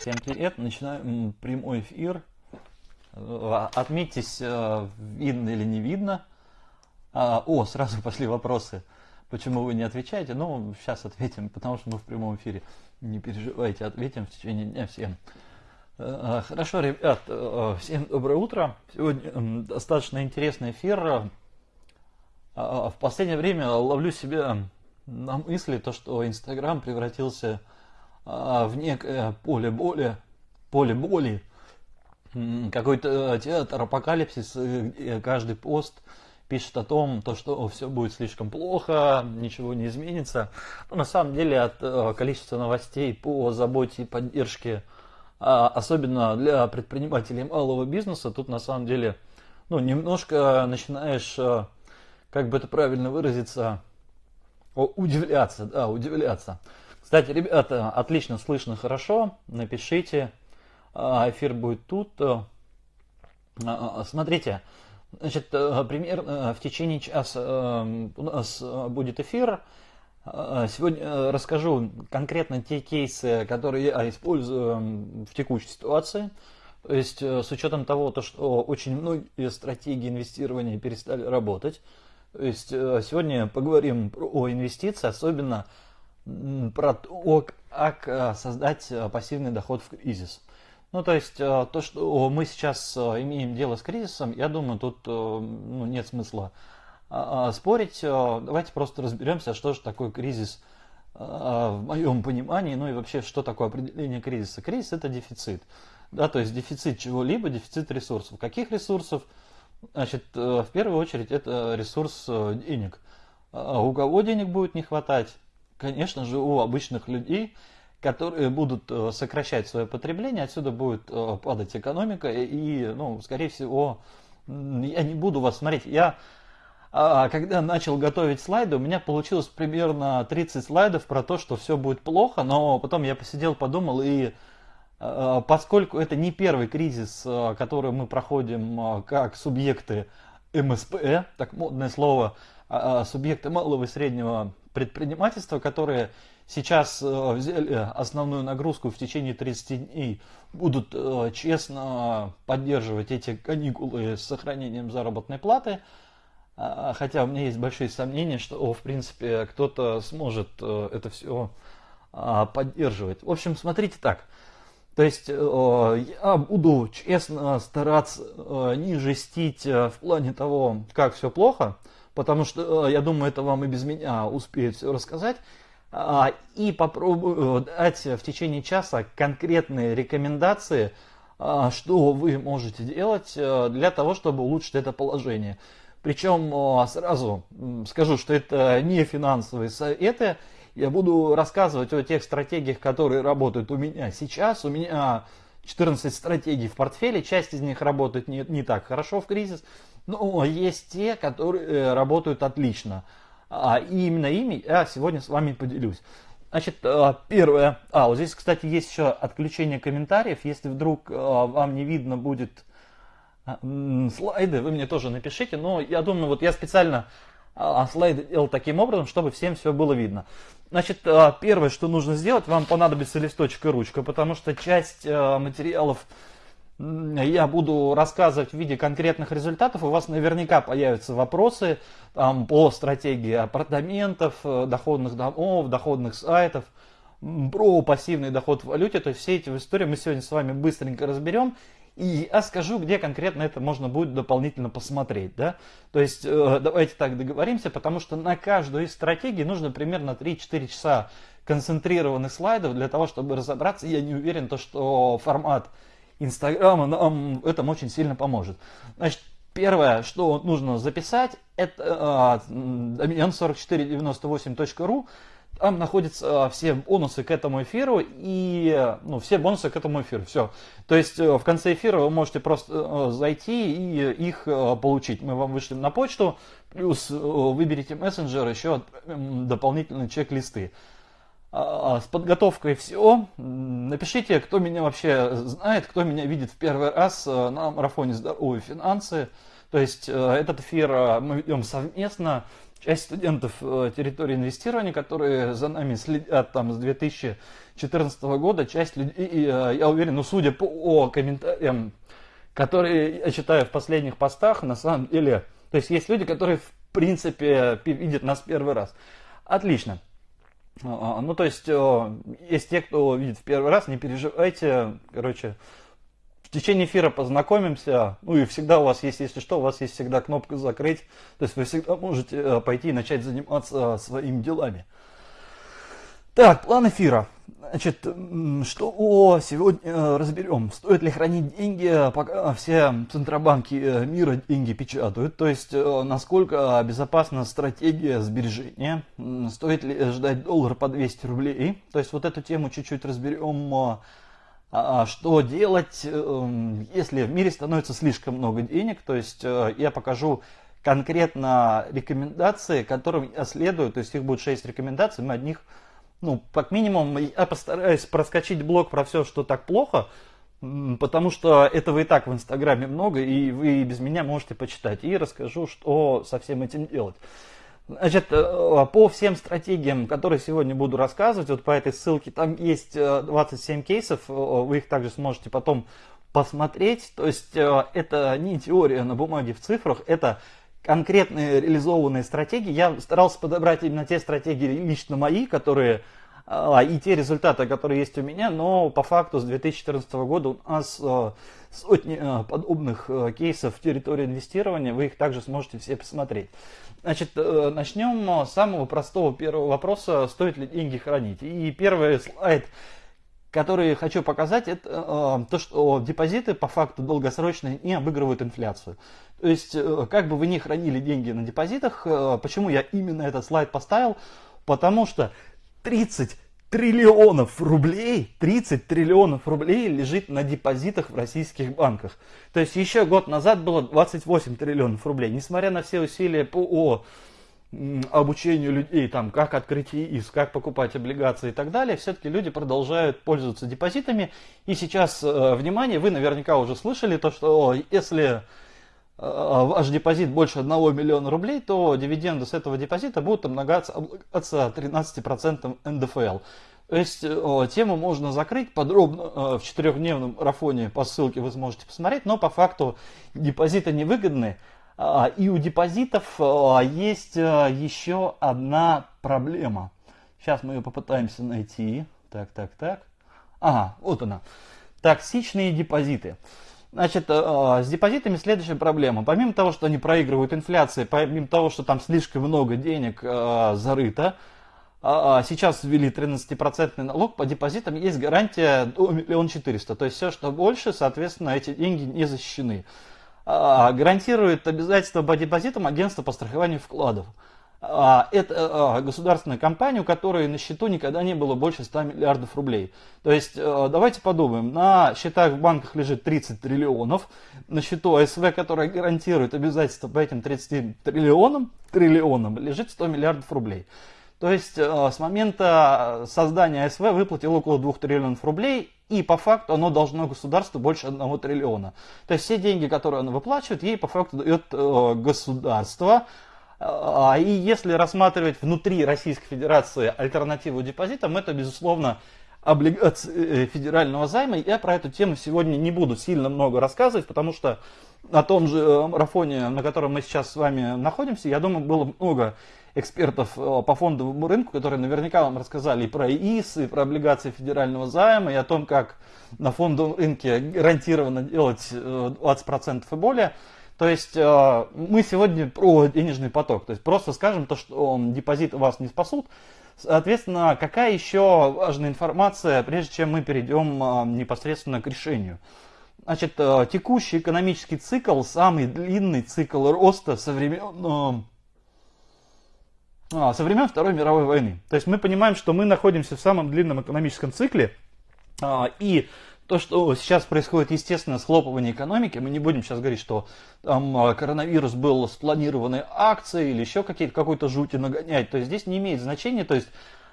Всем привет, начинаем прямой эфир. Э, отметьтесь, э, видно или не видно. А, о, сразу пошли вопросы. Почему вы не отвечаете? Ну, сейчас ответим, потому что мы в прямом эфире. Не переживайте, ответим в течение дня всем. Э, хорошо, ребят, всем доброе утро. Сегодня достаточно интересный эфир. В последнее время ловлю себя на мысли, то, что Инстаграм превратился а, в некое поле боли, поле боли, какой-то э, театр апокалипсис, где каждый пост пишет о том, то, что все будет слишком плохо, ничего не изменится. Но на самом деле от э, количества новостей по заботе и поддержке, а, особенно для предпринимателей малого бизнеса, тут на самом деле ну, немножко начинаешь, э, как бы это правильно выразиться, удивляться, да, удивляться. Кстати, ребята, отлично слышно хорошо. Напишите. А, эфир будет тут. А, а, смотрите, значит, примерно в течение часа у нас будет эфир. Сегодня расскажу конкретно те кейсы, которые я использую в текущей ситуации. То есть с учетом того, то, что очень многие стратегии инвестирования перестали работать. То есть сегодня поговорим про инвестиции, особенно про то, как э, создать э, пассивный доход в кризис. Ну, то есть, э, то, что мы сейчас имеем дело с кризисом, я думаю, тут ну, нет смысла спорить. Давайте просто разберемся, что же такое кризис в моем понимании, ну и вообще, что такое определение кризиса. Кризис – это дефицит. Да, то есть дефицит чего-либо, дефицит ресурсов. Каких ресурсов? Значит, в первую очередь это ресурс денег. А у кого денег будет не хватать? Конечно же, у обычных людей, которые будут э, сокращать свое потребление, отсюда будет э, падать экономика, и, ну, скорее всего, я не буду вас смотреть. Я, а, когда начал готовить слайды, у меня получилось примерно 30 слайдов про то, что все будет плохо, но потом я посидел, подумал, и э, поскольку это не первый кризис, который мы проходим как субъекты МСП, так модное слово, а, субъекты малого и среднего предпринимательства, которые сейчас э, взяли основную нагрузку в течение 30 дней, будут э, честно поддерживать эти каникулы с сохранением заработной платы. А, хотя у меня есть большие сомнения, что, в принципе, кто-то сможет э, это все а, поддерживать. В общем, смотрите так. То есть я буду честно стараться не жестить в плане того, как все плохо – потому что, э, я думаю, это вам и без меня успеют все рассказать. А, и попробую дать в течение часа конкретные рекомендации, а, что вы можете делать э, для того, чтобы улучшить это положение. Причем э, сразу скажу, что это не финансовые советы. Я буду рассказывать о тех стратегиях, которые работают у меня сейчас. У меня 14 стратегий в портфеле, часть из них работает не, не так хорошо в кризис, но есть те, которые э, работают отлично. А, и именно ими я сегодня с вами поделюсь. Значит, э, первое. А, вот здесь, кстати, есть еще отключение комментариев. Если вдруг э, вам не видно будет слайды, вы мне тоже напишите. Но я думаю, вот я специально а, слайды делал таким образом, чтобы всем все было видно. Значит, первое, что нужно сделать, вам понадобится листочек и ручка, потому что часть материалов я буду рассказывать в виде конкретных результатов, у вас наверняка появятся вопросы там, по стратегии апартаментов, э, доходных домов, доходных сайтов, про пассивный доход в валюте. То есть все эти истории мы сегодня с вами быстренько разберем. И я скажу, где конкретно это можно будет дополнительно посмотреть. Да? То есть э, давайте так договоримся, потому что на каждую из стратегий нужно примерно 3-4 часа концентрированных слайдов для того, чтобы разобраться. Я не уверен, то, что формат Инстаграма нам этом очень сильно поможет. Значит, первое, что нужно записать, это домен 4498.ru. Там находятся а, все бонусы к этому эфиру и ну, все бонусы к этому эфиру. Все. То есть э, в конце эфира вы можете просто э, зайти и их э, получить. Мы вам вышлем на почту, плюс выберите мессенджер, еще дополнительные чек-листы. А, а, с подготовкой все. Напишите, кто меня вообще знает, кто меня видит в первый раз э, на марафоне «Здоровые финансы». То есть э, этот эфир э, мы ведем совместно. часть студентов территории инвестирования, которые за нами следят там с 2014 года, часть людей, я уверен, ну судя по комментариям, которые я читаю в последних постах, на самом деле, то есть есть люди, которые в принципе видят нас первый раз. Отлично. А, а, ну, то есть, есть те, кто видит в первый раз, не переживайте, короче, в течение эфира познакомимся. Ну и всегда у вас есть, если что, у вас есть всегда кнопка закрыть. То есть вы всегда можете э, пойти и начать заниматься своими делами. Так, план эфира. Значит, что сегодня э, разберем? Стоит ли хранить деньги, пока все центробанки э, мира деньги печатают? То есть, насколько безопасна стратегия сбережения? Стоит ли ждать доллар по 200 рублей? То есть, вот эту тему чуть-чуть разберем а, а что делать, если в мире становится слишком много денег. То есть э, я покажу конкретно рекомендации, которым я следую. То есть их будет 6 рекомендаций. Мы одних, ну, как минимум, я постараюсь проскочить блок про все, что так плохо, потому что этого и так в Инстаграме много, и вы без меня можете почитать. И расскажу, что со всем этим делать. Значит, э, по всем стратегиям, которые сегодня буду рассказывать, вот по этой ссылке, там есть 27 э, кейсов, э, вы их также сможете потом посмотреть. То есть это не теория на бумаге в цифрах, это конкретные реализованные стратегии. Я старался подобрать именно те стратегии лично мои, которые и те результаты, которые есть у меня, но по факту с 2014 года у нас сотни подобных кейсов в территории инвестирования, вы их также сможете все посмотреть. Значит, э, начнем с самого простого первого вопроса, стоит ли деньги хранить. И первый слайд, который хочу показать, это то, что депозиты по факту долгосрочные не обыгрывают инфляцию. То есть, э, как бы вы ни хранили деньги на депозитах, почему я именно этот слайд поставил? Потому что 30 триллионов рублей, 30 триллионов рублей лежит на депозитах в российских банках. То есть еще год назад было 28 триллионов рублей. Несмотря на все усилия по обучению людей, там, как открыть ИИС, как покупать облигации и так далее, все-таки люди продолжают пользоваться депозитами. И сейчас, э, внимание, вы наверняка уже слышали то, что если э, ваш депозит больше 1 миллиона рублей, то дивиденды с этого депозита будут облагаться 13% НДФЛ. То есть о, тему можно закрыть подробно э, в четырехдневном марафоне по ссылке вы сможете посмотреть, но по факту депозиты невыгодны. Э, и у депозитов э, есть э, еще одна проблема. Сейчас мы ее попытаемся найти. Так, так, так. Ага, вот она. Токсичные депозиты. Значит, с депозитами следующая проблема. Помимо того, что они проигрывают инфляции, помимо того, что там слишком много денег зарыто, а, а, сейчас ввели 13% налог по депозитам, есть гарантия до 1 400 То есть все, что больше, соответственно, эти деньги не защищены. А, гарантирует обязательства по депозитам агентство по страхованию вкладов. Это государственная компания, у которой на счету никогда не было больше 100 миллиардов рублей. То есть давайте подумаем, на счетах в банках лежит 30 триллионов, на счету АСВ, которая гарантирует обязательства по этим 30 триллионам, триллионам лежит 100 миллиардов рублей. То есть с момента создания СВ выплатил около 2 триллионов рублей, и по факту оно должно государству больше 1 триллиона. То есть все деньги, которые оно выплачивает, ей по факту дает государство. А, и если рассматривать внутри Российской Федерации альтернативу депозитам, это, безусловно, облигации э, федерального займа. Я про эту тему сегодня не буду сильно много рассказывать, потому что на том же марафоне, на котором мы сейчас с вами находимся, я думаю, было много экспертов э, по фондовому рынку, которые наверняка вам рассказали и про ИИС, и про облигации федерального займа, и о том, как на фондовом рынке гарантированно делать 20% э, и более. То есть э, мы сегодня про денежный поток. То есть просто скажем то, что депозиты вас не спасут. Соответственно, какая еще важная информация, прежде чем мы перейдем непосредственно к решению? Значит, текущий экономический цикл, самый длинный цикл роста со времен а, со времен Второй мировой войны. То есть мы понимаем, что мы находимся в самом длинном экономическом цикле, а, и то, что сейчас происходит, естественно, схлопывание экономики, мы не будем сейчас говорить, что там а, коронавирус был спланированной акцией или еще какие-то, какой-то жути нагонять, то есть здесь не имеет значения, то есть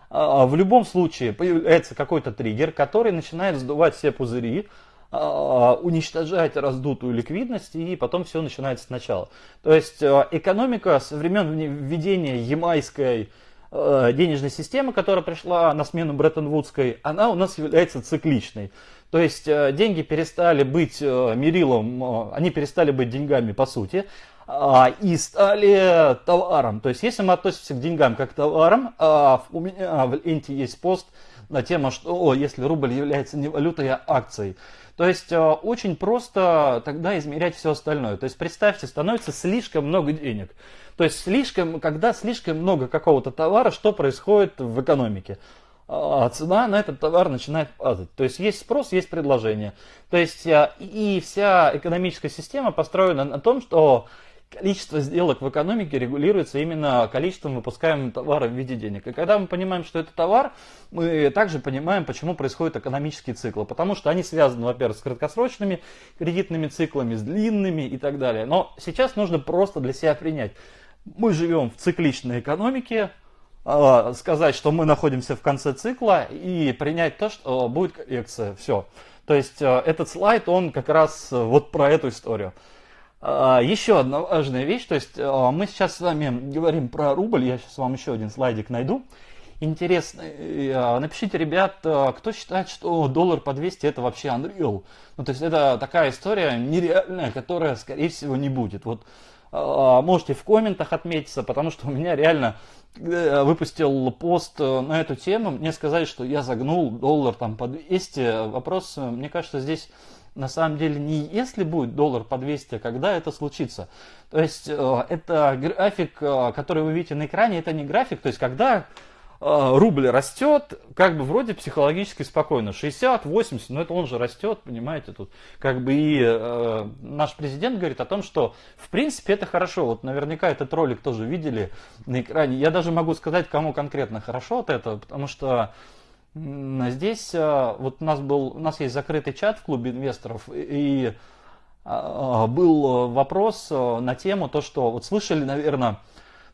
в любом случае появляется какой-то триггер, который начинает сдувать все пузыри, уничтожать раздутую ликвидность, и потом все начинается сначала. То есть экономика со времен введения ямайской денежной системы, которая пришла на смену Бреттон-Вудской, она у нас является цикличной. То есть деньги перестали быть мерилом, они перестали быть деньгами по сути, а, и стали товаром. То есть, если мы относимся к деньгам как к товарам, а, у меня в ленте есть пост на тему, что о, если рубль является не валютой, а акцией. То есть а, очень просто тогда измерять все остальное. То есть представьте, становится слишком много денег. То есть слишком, когда слишком много какого-то товара, что происходит в экономике? Цена на этот товар начинает падать. То есть есть спрос, есть предложение. То есть и вся экономическая система построена на том, что количество сделок в экономике регулируется именно количеством выпускаемого товара в виде денег. И когда мы понимаем, что это товар, мы также понимаем, почему происходят экономические циклы. Потому что они связаны, во-первых, с краткосрочными кредитными циклами, с длинными и так далее. Но сейчас нужно просто для себя принять. Мы живем в цикличной экономике, а, сказать, что мы находимся в конце цикла и принять то, что будет коррекция. Все. То есть э, этот слайд, он как раз э, вот про эту историю. Еще одна важная вещь, то есть мы сейчас с вами говорим про рубль, я сейчас вам еще один слайдик найду. Интересно, напишите, ребят, кто считает, что доллар по 200 это вообще Unreal? Ну, то есть это такая история нереальная, которая, скорее всего, не будет. Вот можете в комментах отметиться, потому что у меня реально, я выпустил пост на эту тему, мне сказали, что я загнул доллар там по 200. Вопрос, мне кажется, здесь на самом деле не если будет доллар по 200, а когда это случится. То есть э, это график, э, который вы видите на экране, это не график, то есть когда э, рубль растет, как бы вроде психологически спокойно, 60, 80, но это он же растет, понимаете, тут как бы и э, наш президент говорит о том, что в принципе это хорошо, вот наверняка этот ролик тоже видели на экране, я даже могу сказать, кому конкретно хорошо от этого, потому что Здесь э, вот у нас был, у нас есть закрытый чат в клубе инвесторов, и а, был вопрос э, на тему то, что вот слышали, наверное,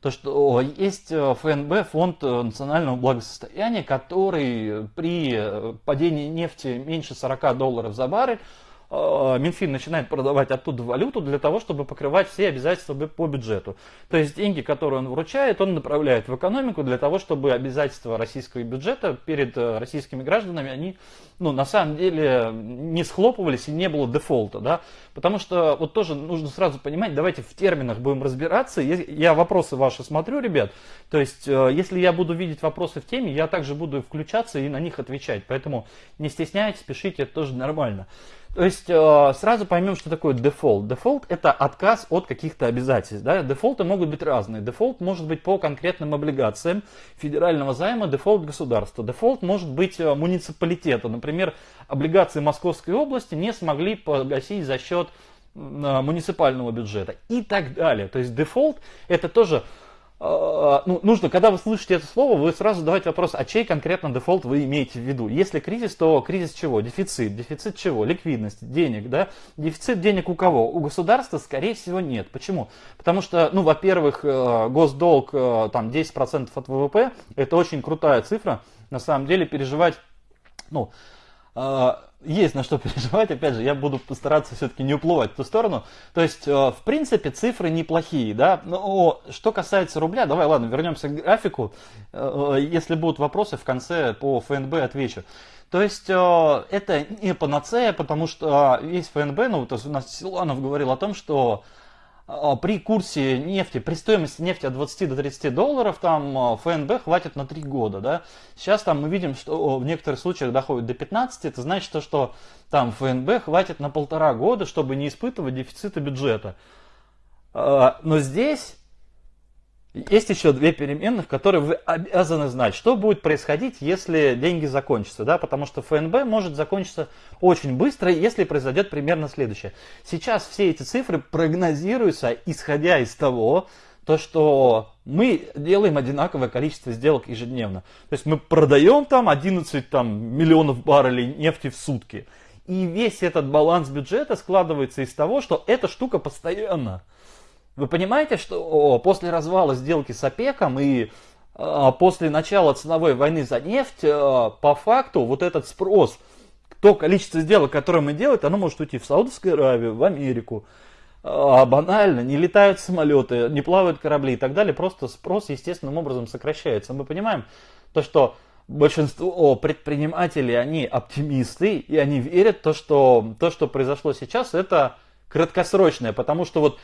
то, что есть э, ФНБ, фонд национального благосостояния, который при падении нефти меньше 40 долларов за баррель Э, Минфин начинает продавать оттуда валюту для того, чтобы покрывать все обязательства по бюджету. То есть деньги, которые он вручает, он направляет в экономику для того, чтобы обязательства российского бюджета перед э, российскими гражданами, они ну, на самом деле не схлопывались и не было дефолта. Да? Потому что вот тоже нужно сразу понимать, давайте в терминах будем разбираться. Я вопросы ваши смотрю, ребят. То есть, э, если я буду видеть вопросы в теме, я также буду включаться и на них отвечать. Поэтому не стесняйтесь, пишите, это тоже нормально. То есть э, сразу поймем, что такое дефолт. Дефолт это отказ от каких-то обязательств. Да? Дефолты могут быть разные. Дефолт может быть по конкретным облигациям федерального займа, дефолт государства. Дефолт может быть э, муниципалитета. Например, облигации Московской области не смогли погасить за счет э, муниципального бюджета и так далее. То есть дефолт это тоже ну, нужно, когда вы слышите это слово, вы сразу задавайте вопрос, а чей конкретно дефолт вы имеете в виду? Если кризис, то кризис чего? Дефицит. Дефицит чего? Ликвидность, денег, да? Дефицит денег у кого? У государства, скорее всего, нет. Почему? Потому что, ну, во-первых, э, госдолг, э, там, 10% от ВВП, это очень крутая цифра. На самом деле, переживать, ну, э, есть на что переживать, опять же, я буду постараться все-таки не уплывать в ту сторону. То есть, э, в принципе, цифры неплохие, да. Но что касается рубля, давай, ладно, вернемся к графику. Э, если будут вопросы, в конце по ФНБ отвечу. То есть э, это не панацея, потому что весь ФНБ, ну, то есть у нас Силанов говорил о том, что а, при курсе нефти, при стоимости нефти от 20 до 30 долларов, там а, ФНБ хватит на 3 года. Да? Сейчас там мы видим, что в некоторых случаях доходит до 15, это значит, что, что там ФНБ хватит на полтора года, чтобы не испытывать дефицита бюджета. А, но здесь есть еще две переменных, которые вы обязаны знать. Что будет происходить, если деньги закончатся? Да? Потому что ФНБ может закончиться очень быстро, если произойдет примерно следующее. Сейчас все эти цифры прогнозируются, исходя из того, то, что мы делаем одинаковое количество сделок ежедневно. То есть мы продаем там 11 там, миллионов баррелей нефти в сутки. И весь этот баланс бюджета складывается из того, что эта штука постоянно. Вы понимаете, что после развала сделки с ОПЕКом и а, после начала ценовой войны за нефть, а, по факту вот этот спрос то количество сделок, которое мы делаем, оно может уйти в Саудовскую Аравию, в Америку, а, банально, не летают самолеты, не плавают корабли и так далее, просто спрос естественным образом сокращается. Мы понимаем то, что большинство предпринимателей, они оптимисты, и они верят то, что то, что произошло сейчас, это краткосрочное, потому что вот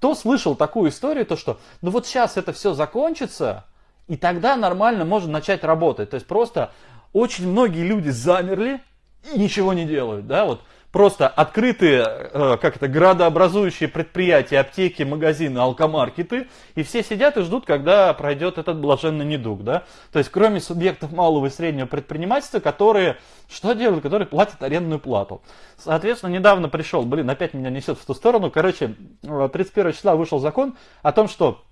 кто слышал такую историю, то что, ну вот сейчас это все закончится, и тогда нормально можно начать работать. То есть просто очень многие люди замерли и ничего не делают, да, вот просто открытые, э, как это, градообразующие предприятия, аптеки, магазины, алкомаркеты, и все сидят и ждут, когда пройдет этот блаженный недуг, да. То есть, кроме субъектов малого и среднего предпринимательства, которые что делают? Которые платят арендную плату. Соответственно, недавно пришел, блин, опять меня несет в ту сторону, короче, 31 э, числа вышел закон о том, что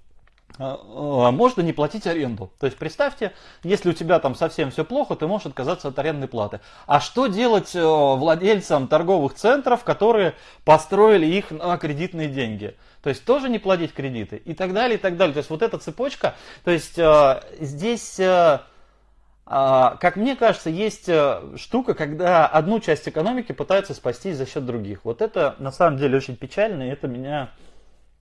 можно не платить аренду. То есть представьте, если у тебя там совсем все плохо, ты можешь отказаться от арендной платы. А что делать э, владельцам торговых центров, которые построили их на кредитные деньги? То есть тоже не платить кредиты и так далее, и так далее. То есть вот эта цепочка, то есть э, здесь... Э, как мне кажется, есть штука, когда одну часть экономики пытаются спасти за счет других. Вот это на самом деле очень печально, и это меня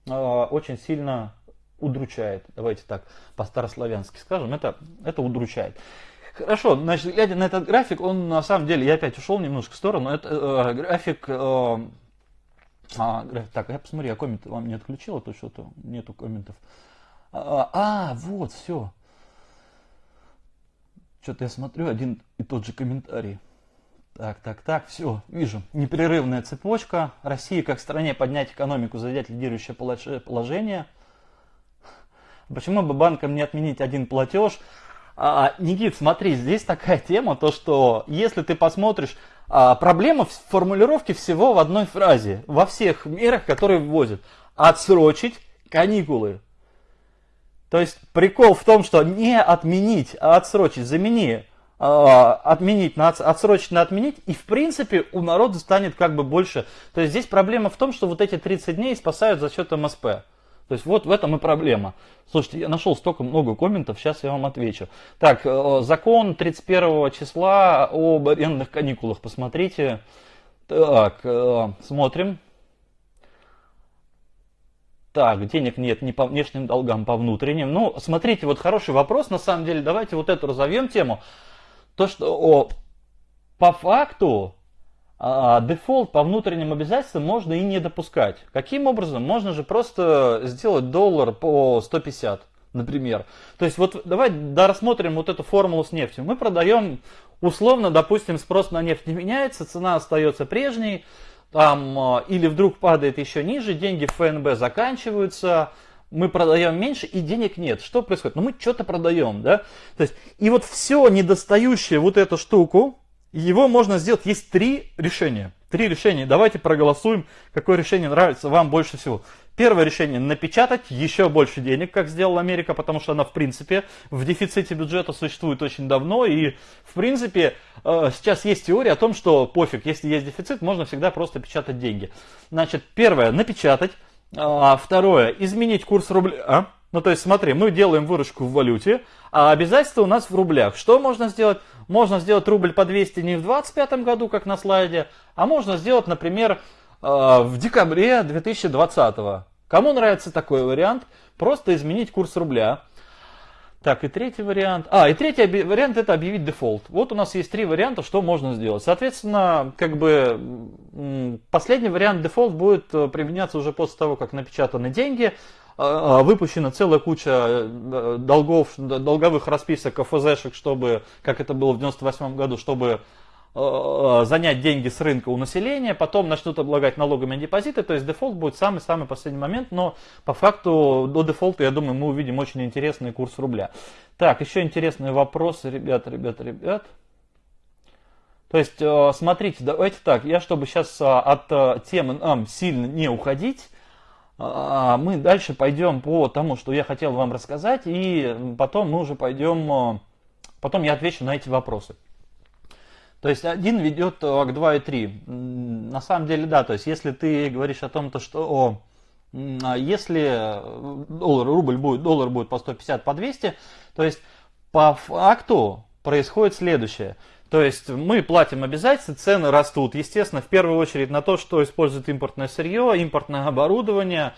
очень сильно удручает. Давайте так по-старославянски скажем, это, это удручает. Хорошо, значит, глядя на этот график, он на самом деле, я опять ушел немножко в сторону, это э, график, э, а, график, так, я посмотрю, я коммент вам не отключил, а то что-то нету комментов. А, а, вот, все. Что-то я смотрю, один и тот же комментарий. Так, так, так, все, вижу. Непрерывная цепочка. Россия как стране поднять экономику, занять лидирующее положение – Почему бы банкам не отменить один платеж? А, Никит, смотри, здесь такая тема, то что если ты посмотришь, а, проблема в формулировке всего в одной фразе, во всех мерах, которые вводят. Отсрочить каникулы. То есть прикол в том, что не отменить, а отсрочить, замени, а, отменить на отсрочить отменить, и в принципе у народа станет как бы больше. То есть здесь проблема в том, что вот эти 30 дней спасают за счет МСП. То есть вот в этом и проблема. Слушайте, я нашел столько много комментов, сейчас я вам отвечу. Так, э, закон 31 числа об арендных каникулах, посмотрите. Так, э, смотрим. Так, денег нет ни по внешним долгам, по внутренним. Ну, смотрите, вот хороший вопрос, на самом деле, давайте вот эту разовьем тему. То, что о, по факту дефолт по внутренним обязательствам можно и не допускать. Каким образом? Можно же просто сделать доллар по 150, например. То есть вот давай да, рассмотрим вот эту формулу с нефтью. Мы продаем условно, допустим, спрос на нефть не меняется, цена остается прежней, там, а, или вдруг падает еще ниже, деньги в ФНБ заканчиваются, мы продаем меньше и денег нет. Что происходит? Ну мы что-то продаем, да? То есть, и вот все недостающее вот эту штуку, его можно сделать, есть три решения. Три решения. Давайте проголосуем, какое решение нравится вам больше всего. Первое решение – напечатать еще больше денег, как сделала Америка, потому что она, в принципе, в дефиците бюджета существует очень давно. И, в принципе, э, сейчас есть теория о том, что пофиг, если есть дефицит, можно всегда просто печатать деньги. Значит, первое – напечатать. А, второе – изменить курс рубля. Ну, то есть, смотри, мы делаем выручку в валюте, а обязательства у нас в рублях. Что можно сделать? Можно сделать рубль по 200 не в 2025 году, как на слайде, а можно сделать, например, э, в декабре 2020. Кому нравится такой вариант? Просто изменить курс рубля. Так, и третий вариант. А, и третий вариант это объявить дефолт. Вот у нас есть три варианта, что можно сделать. Соответственно, как бы последний вариант дефолт будет э, применяться уже после того, как напечатаны деньги. А, а, выпущена целая куча э, долгов, долговых расписок ОФЗшек, чтобы, как это было в 98 году, чтобы э, занять деньги с рынка у населения, потом начнут облагать налогами депозиты, то есть дефолт будет самый-самый последний момент, но по факту до дефолта, я думаю, мы увидим очень интересный курс рубля. Так, еще интересные вопросы, ребята, ребята, ребят. То есть, э, смотрите, давайте так, я чтобы сейчас от темы нам сильно не уходить, а, мы дальше пойдем по тому, что я хотел вам рассказать, и потом мы уже пойдем, а, потом я отвечу на эти вопросы. То есть один ведет а, к 2 и 3. На самом деле, да, то есть если ты говоришь о том, то, что о, если доллар, рубль будет, доллар будет по 150, по 200, то есть по факту происходит следующее. То есть мы платим обязательства, цены растут. Естественно, в первую очередь на то, что использует импортное сырье, импортное оборудование,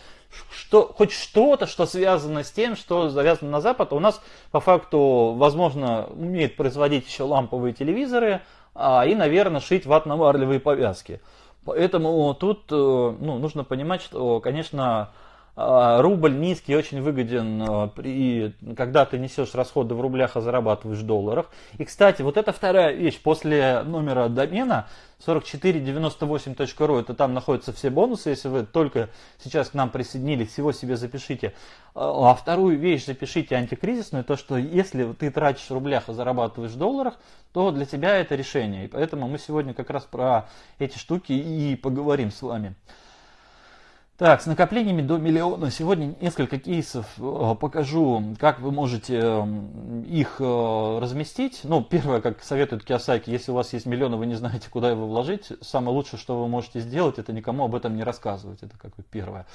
что, хоть что-то, что связано с тем, что завязано на Запад. У нас по факту, возможно, умеет производить еще ламповые телевизоры а, и, наверное, шить ватно-марлевые повязки. Поэтому тут э, ну, нужно понимать, что, конечно, рубль низкий очень выгоден, а, при, когда ты несешь расходы в рублях, а зарабатываешь в долларах. И, кстати, вот это вторая вещь. После номера домена 4498.ru, это там находятся все бонусы, если вы только сейчас к нам присоединились, всего себе запишите. А, а вторую вещь запишите антикризисную, то, что если ты тратишь в рублях, а зарабатываешь в долларах, то для тебя это решение. И поэтому мы сегодня как раз про эти штуки и поговорим с вами. Так, с накоплениями до миллиона. Сегодня несколько кейсов э, покажу, как вы можете их э, разместить. Ну, первое, как советует Киосаки, если у вас есть миллион, и вы не знаете, куда его вложить, самое лучшее, что вы можете сделать, это никому об этом не рассказывать. Это как бы первое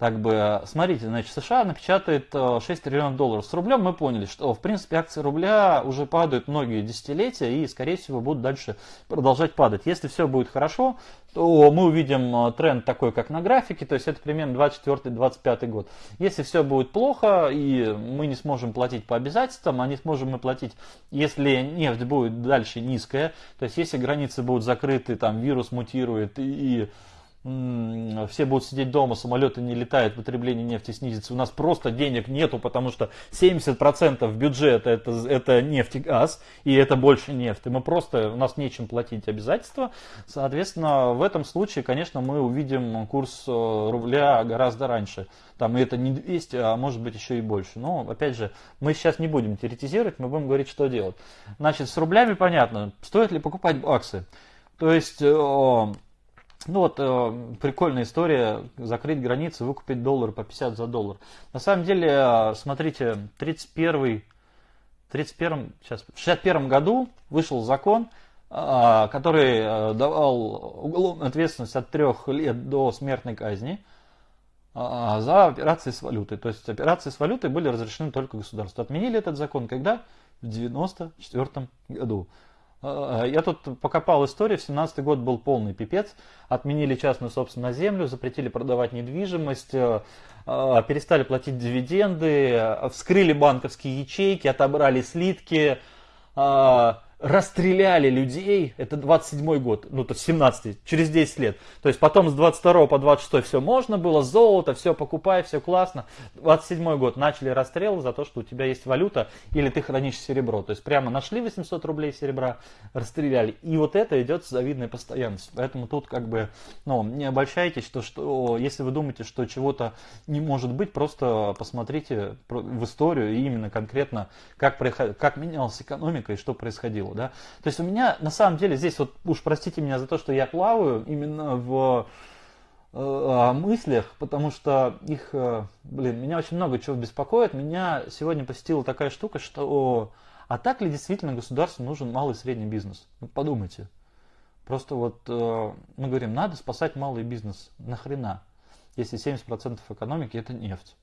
так бы, смотрите, значит, США напечатает 6 э, триллионов долларов. С рублем мы поняли, что, в принципе, акции рубля уже падают многие десятилетия и, скорее всего, будут дальше продолжать падать. Если все будет хорошо, то мы увидим э, тренд такой, как на графике, то есть это примерно 24-25 год. Если все будет плохо и мы не сможем платить по обязательствам, а не сможем мы платить, если нефть будет дальше низкая, то есть если границы будут закрыты, там вирус мутирует и, и все будут сидеть дома, самолеты не летают, потребление нефти снизится. У нас просто денег нету, потому что 70% бюджета это, это нефть и газ, и это больше нефть. И мы просто, у нас нечем платить обязательства. Соответственно, в этом случае, конечно, мы увидим курс э, рубля гораздо раньше. Там это не 200, а может быть еще и больше. Но, опять же, мы сейчас не будем теоретизировать, мы будем говорить, что делать. Значит, с рублями понятно, стоит ли покупать баксы. То есть э, ну вот, э, прикольная история, закрыть границы, выкупить доллар по 50 за доллар. На самом деле, э, смотрите, 31, 31, сейчас, в 61 году вышел закон, э, который э, давал уголовную ответственность от 3 лет до смертной казни э, за операции с валютой. То есть операции с валютой были разрешены только государству. Отменили этот закон когда? В 94 году. Э, я тут покопал историю, в 17 год был полный пипец. Отменили частную собственность на землю, запретили продавать недвижимость, э, э, перестали платить дивиденды, вскрыли банковские ячейки, отобрали слитки, расстреляли людей, это 27 год, ну то есть 17 через 10 лет. То есть потом с 22 по 26 все можно было, золото, все покупай, все классно. 27 год начали расстрелы за то, что у тебя есть валюта или ты хранишь серебро. То есть прямо нашли 800 рублей серебра, расстреляли. И вот это идет с завидной постоянностью. Поэтому тут как бы, ну, не обольщайтесь, что, что если вы думаете, что чего-то не может быть, просто посмотрите в историю и именно конкретно, как, как менялась экономика и что происходило плавал, да. То есть у меня на самом деле здесь вот, уж простите меня за то, что я плаваю именно в э, мыслях, потому что их, э, блин, меня очень много чего беспокоит. Меня сегодня посетила такая штука, что а так ли действительно государству нужен малый и средний бизнес? Ну, подумайте. Просто вот э, мы говорим, надо спасать малый бизнес. Нахрена? Если 70% экономики это нефть.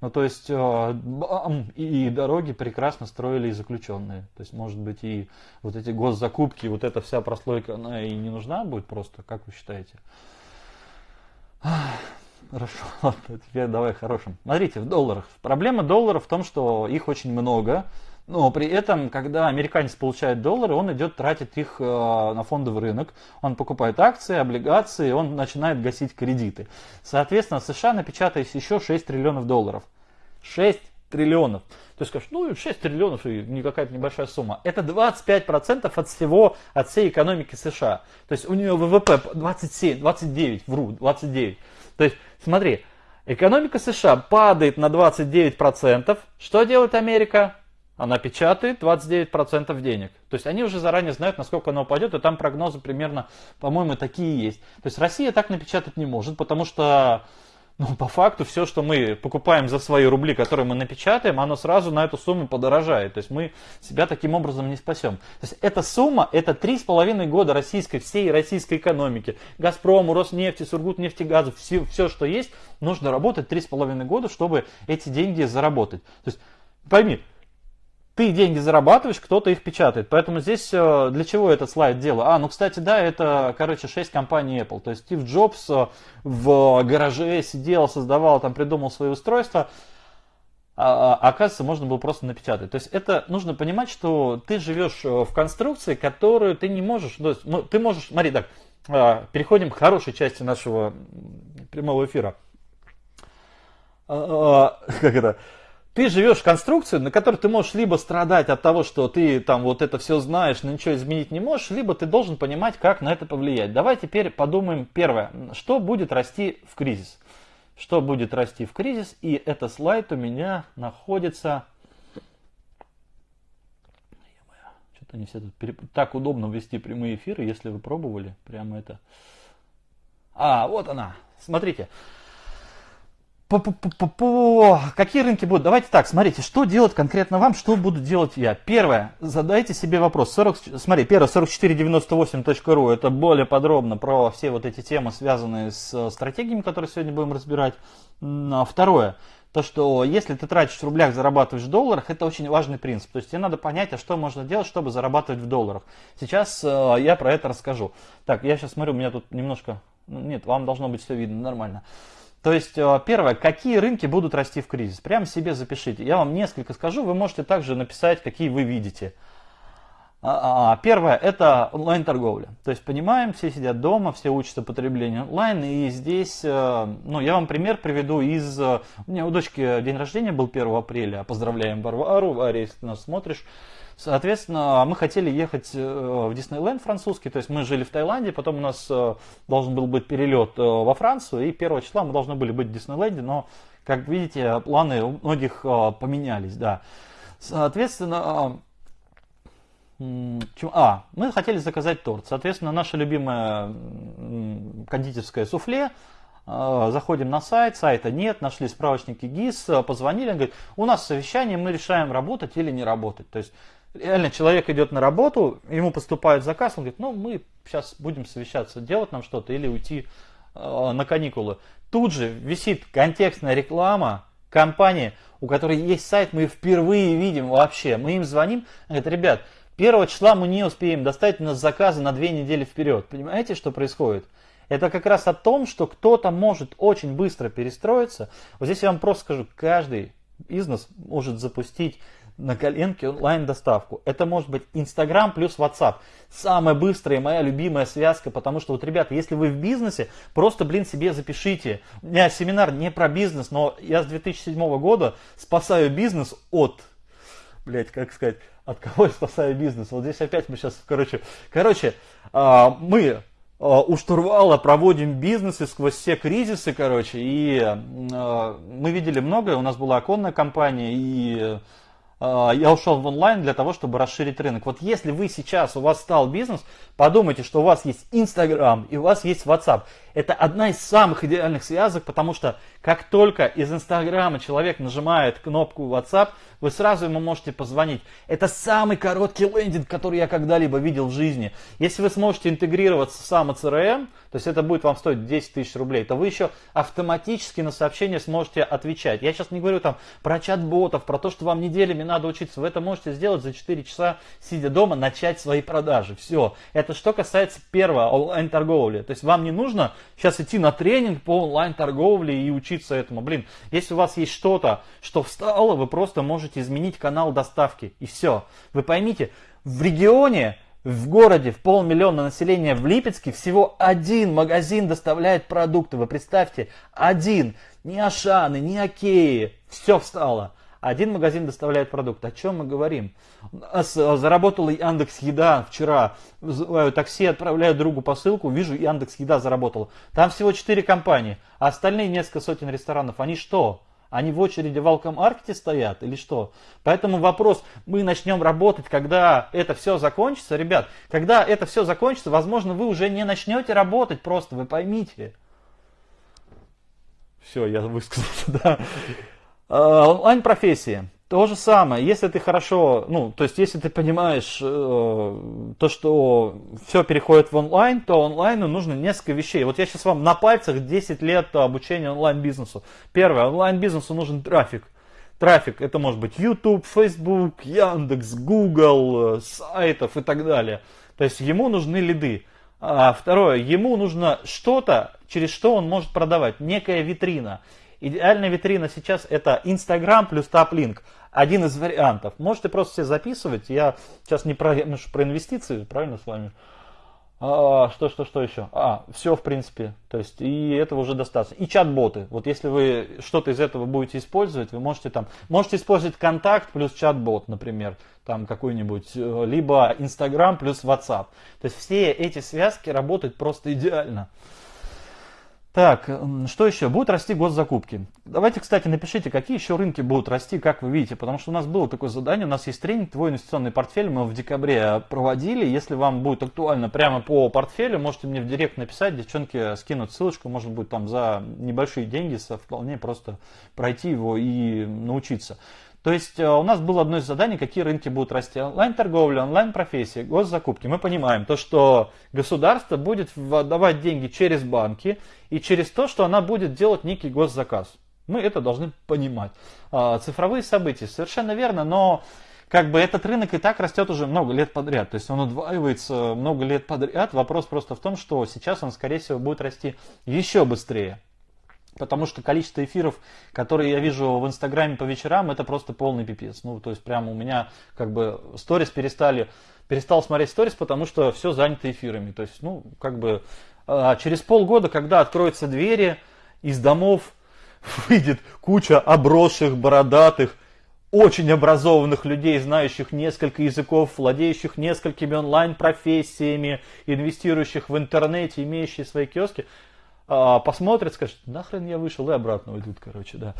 Ну, то есть э, и дороги прекрасно строили и заключенные. То есть, может быть, и вот эти госзакупки, вот эта вся прослойка, она и не нужна будет просто, как вы считаете? Хорошо, ладно, теперь давай хорошим. Смотрите, в долларах. Проблема долларов в том, что их очень много, но при этом, когда американец получает доллары, он идет тратить их э, на фондовый рынок, он покупает акции, облигации, он начинает гасить кредиты. Соответственно, США напечатает еще 6 триллионов долларов. 6 триллионов. То есть скажешь, ну 6 триллионов и не какая-то небольшая сумма. Это 25% от всего, от всей экономики США. То есть у нее ВВП 27, 29, вру, 29. То есть смотри, экономика США падает на 29%. Что делает Америка? Она печатает 29% денег. То есть они уже заранее знают, насколько она упадет, и там прогнозы примерно, по-моему, такие есть. То есть Россия так напечатать не может, потому что ну, по факту все, что мы покупаем за свои рубли, которые мы напечатаем, оно сразу на эту сумму подорожает. То есть мы себя таким образом не спасем. То есть эта сумма, это три с половиной года российской, всей российской экономики. Газпрому, Роснефти, Сургутнефтегазу, все, все, что есть, нужно работать три с половиной года, чтобы эти деньги заработать. То есть пойми, ты деньги зарабатываешь, кто-то их печатает. Поэтому здесь э, для чего этот слайд делаю? А, ну, кстати, да, это, короче, 6 компаний Apple. То есть Стив Джобс э, в гараже сидел, создавал, там, придумал свои устройства. А, а, оказывается, можно было просто напечатать. То есть это нужно понимать, что ты живешь э, в конструкции, которую ты не можешь... То есть, ну, ты можешь... Смотри, так, переходим к хорошей части нашего прямого эфира. Как это? Ты живешь в конструкции, на которой ты можешь либо страдать от того, что ты там вот это все знаешь, но ничего изменить не можешь, либо ты должен понимать, как на это повлиять. Давай теперь подумаем первое, что будет расти в кризис. Что будет расти в кризис, и это слайд у меня находится... Что-то они все тут... Так удобно вести прямые эфиры, если вы пробовали, прямо это... А, вот она, смотрите. Какие рынки будут? Давайте так, смотрите, что делать конкретно вам, что буду делать я. Первое, задайте себе вопрос. 40, смотри, первое, 4498.ru, это более подробно про все вот эти темы, связанные с стратегиями, которые сегодня будем разбирать. А второе, то, что если ты тратишь в рублях, зарабатываешь в долларах, это очень важный принцип. То есть тебе надо понять, а что можно делать, чтобы зарабатывать в долларах. Сейчас э, я про это расскажу. Так, я сейчас смотрю, у меня тут немножко... Ну, нет, вам должно быть все видно нормально. То есть, э, первое, какие рынки будут расти в кризис? Прямо себе запишите. Я вам несколько скажу, вы можете также написать, какие вы видите. А, а, а, первое, это онлайн-торговля. То есть, понимаем, все сидят дома, все учатся потреблению онлайн. И здесь, э, ну, я вам пример приведу из... Э, у меня у дочки день рождения был 1 апреля. Поздравляем Варвару. Варя, если ты нас смотришь. Соответственно, мы хотели ехать э, в Диснейленд французский, то есть мы жили в Таиланде, потом у нас э, должен был быть перелет э, во Францию, и 1 числа мы должны были быть в Диснейленде, но, как видите, планы у многих поменялись, да. Соответственно, а, мы хотели заказать торт. Соответственно, наша любимая кондитерская суфле. Заходим на сайт, сайта нет, нашли справочники ГИС, позвонили, говорит, у нас совещание, мы решаем работать или не работать. То есть реально человек идет на работу, ему поступает заказ, он говорит, ну мы сейчас будем совещаться, делать нам что-то или уйти э, на каникулы. Тут же висит контекстная реклама компании, у которой есть сайт, мы впервые видим вообще. Мы им звоним, говорит, ребят, первого числа мы не успеем достать у нас заказы на две недели вперед. Понимаете, что происходит? Это как раз о том, что кто-то может очень быстро перестроиться. Вот здесь я вам просто скажу, каждый бизнес может запустить на коленке онлайн-доставку. Это может быть Инстаграм плюс WhatsApp. Самая быстрая и моя любимая связка, потому что вот, ребята, если вы в бизнесе, просто, блин, себе запишите. У меня семинар не про бизнес, но я с 2007 года спасаю бизнес от, блять, как сказать, от кого я спасаю бизнес? Вот здесь опять мы сейчас, короче, короче, а, мы а, у штурвала проводим бизнесы сквозь все кризисы, короче, и а, мы видели многое, у нас была оконная компания, и я ушел в онлайн для того, чтобы расширить рынок. Вот если вы сейчас, у вас стал бизнес, подумайте, что у вас есть Инстаграм и у вас есть WhatsApp. Это одна из самых идеальных связок, потому что как только из Инстаграма человек нажимает кнопку WhatsApp, вы сразу ему можете позвонить. Это самый короткий лендинг, который я когда-либо видел в жизни. Если вы сможете интегрироваться в сам CRM, то есть это будет вам стоить 10 тысяч рублей, то вы еще автоматически на сообщения сможете отвечать. Я сейчас не говорю там про чат-ботов, про то, что вам неделями надо учиться. Вы это можете сделать за 4 часа, сидя дома, начать свои продажи. Все. Это что касается первого онлайн-торговли. То есть вам не нужно сейчас идти на тренинг по онлайн-торговле и учиться этому. Блин, если у вас есть что-то, что встало, вы просто можете изменить канал доставки. И все. Вы поймите, в регионе, в городе, в полмиллиона населения в Липецке всего один магазин доставляет продукты. Вы представьте, один. Ни Ашаны, ни Океи. Все встало. Один магазин доставляет продукт. О чем мы говорим? Заработала Яндекс Еда вчера. Вызываю такси, отправляю другу посылку, вижу Яндекс Еда заработала. Там всего 4 компании, а остальные несколько сотен ресторанов. Они что? Они в очереди в Алкомаркете стоят или что? Поэтому вопрос, мы начнем работать, когда это все закончится. Ребят, когда это все закончится, возможно, вы уже не начнете работать просто, вы поймите. Все, я высказался, да. А, онлайн-профессии. То же самое, если ты хорошо, ну, то есть если ты понимаешь э, то, что все переходит в онлайн, то онлайну нужно несколько вещей. Вот я сейчас вам на пальцах 10 лет обучения онлайн-бизнесу. Первое, онлайн-бизнесу нужен трафик. трафик. Это может быть YouTube, Facebook, Яндекс, Google, э, сайтов и так далее. То есть ему нужны лиды. А второе, ему нужно что-то, через что он может продавать, некая витрина. Идеальная витрина сейчас это Instagram плюс TapLink. Один из вариантов. Можете просто все записывать. Я сейчас не про, ну, про инвестиции, правильно с вами? А, что, что, что еще? А, все, в принципе. То есть, и этого уже достаточно. И чат-боты. Вот если вы что-то из этого будете использовать, вы можете там, можете использовать контакт плюс чат-бот, например, там какой-нибудь, э, либо Инстаграм плюс WhatsApp. То есть, все эти связки работают просто идеально. Так, что еще? Будут расти госзакупки. Давайте, кстати, напишите, какие еще рынки будут расти, как вы видите, потому что у нас было такое задание, у нас есть тренинг «Твой инвестиционный портфель», мы в декабре проводили. Если вам будет актуально прямо по портфелю, можете мне в директ написать, девчонки скинут ссылочку, может быть, там за небольшие деньги, вполне просто пройти его и научиться. То есть э, у нас было одно из заданий, какие рынки будут расти. Онлайн-торговля, онлайн-профессии, госзакупки. Мы понимаем то, что государство будет давать деньги через банки и через то, что она будет делать некий госзаказ. Мы это должны понимать. А, цифровые события, совершенно верно, но как бы этот рынок и так растет уже много лет подряд. То есть он удваивается много лет подряд. Вопрос просто в том, что сейчас он, скорее всего, будет расти еще быстрее. Потому что количество эфиров, которые я вижу в Инстаграме по вечерам, это просто полный пипец. Ну, то есть прямо у меня как бы сторис перестали, перестал смотреть сторис, потому что все занято эфирами. То есть, ну, как бы а, через полгода, когда откроются двери, из домов выйдет куча обросших, бородатых, очень образованных людей, знающих несколько языков, владеющих несколькими онлайн-профессиями, инвестирующих в интернете, имеющие свои киоски. А, посмотрят, скажут, нахрен я вышел и обратно уйдут, короче, да.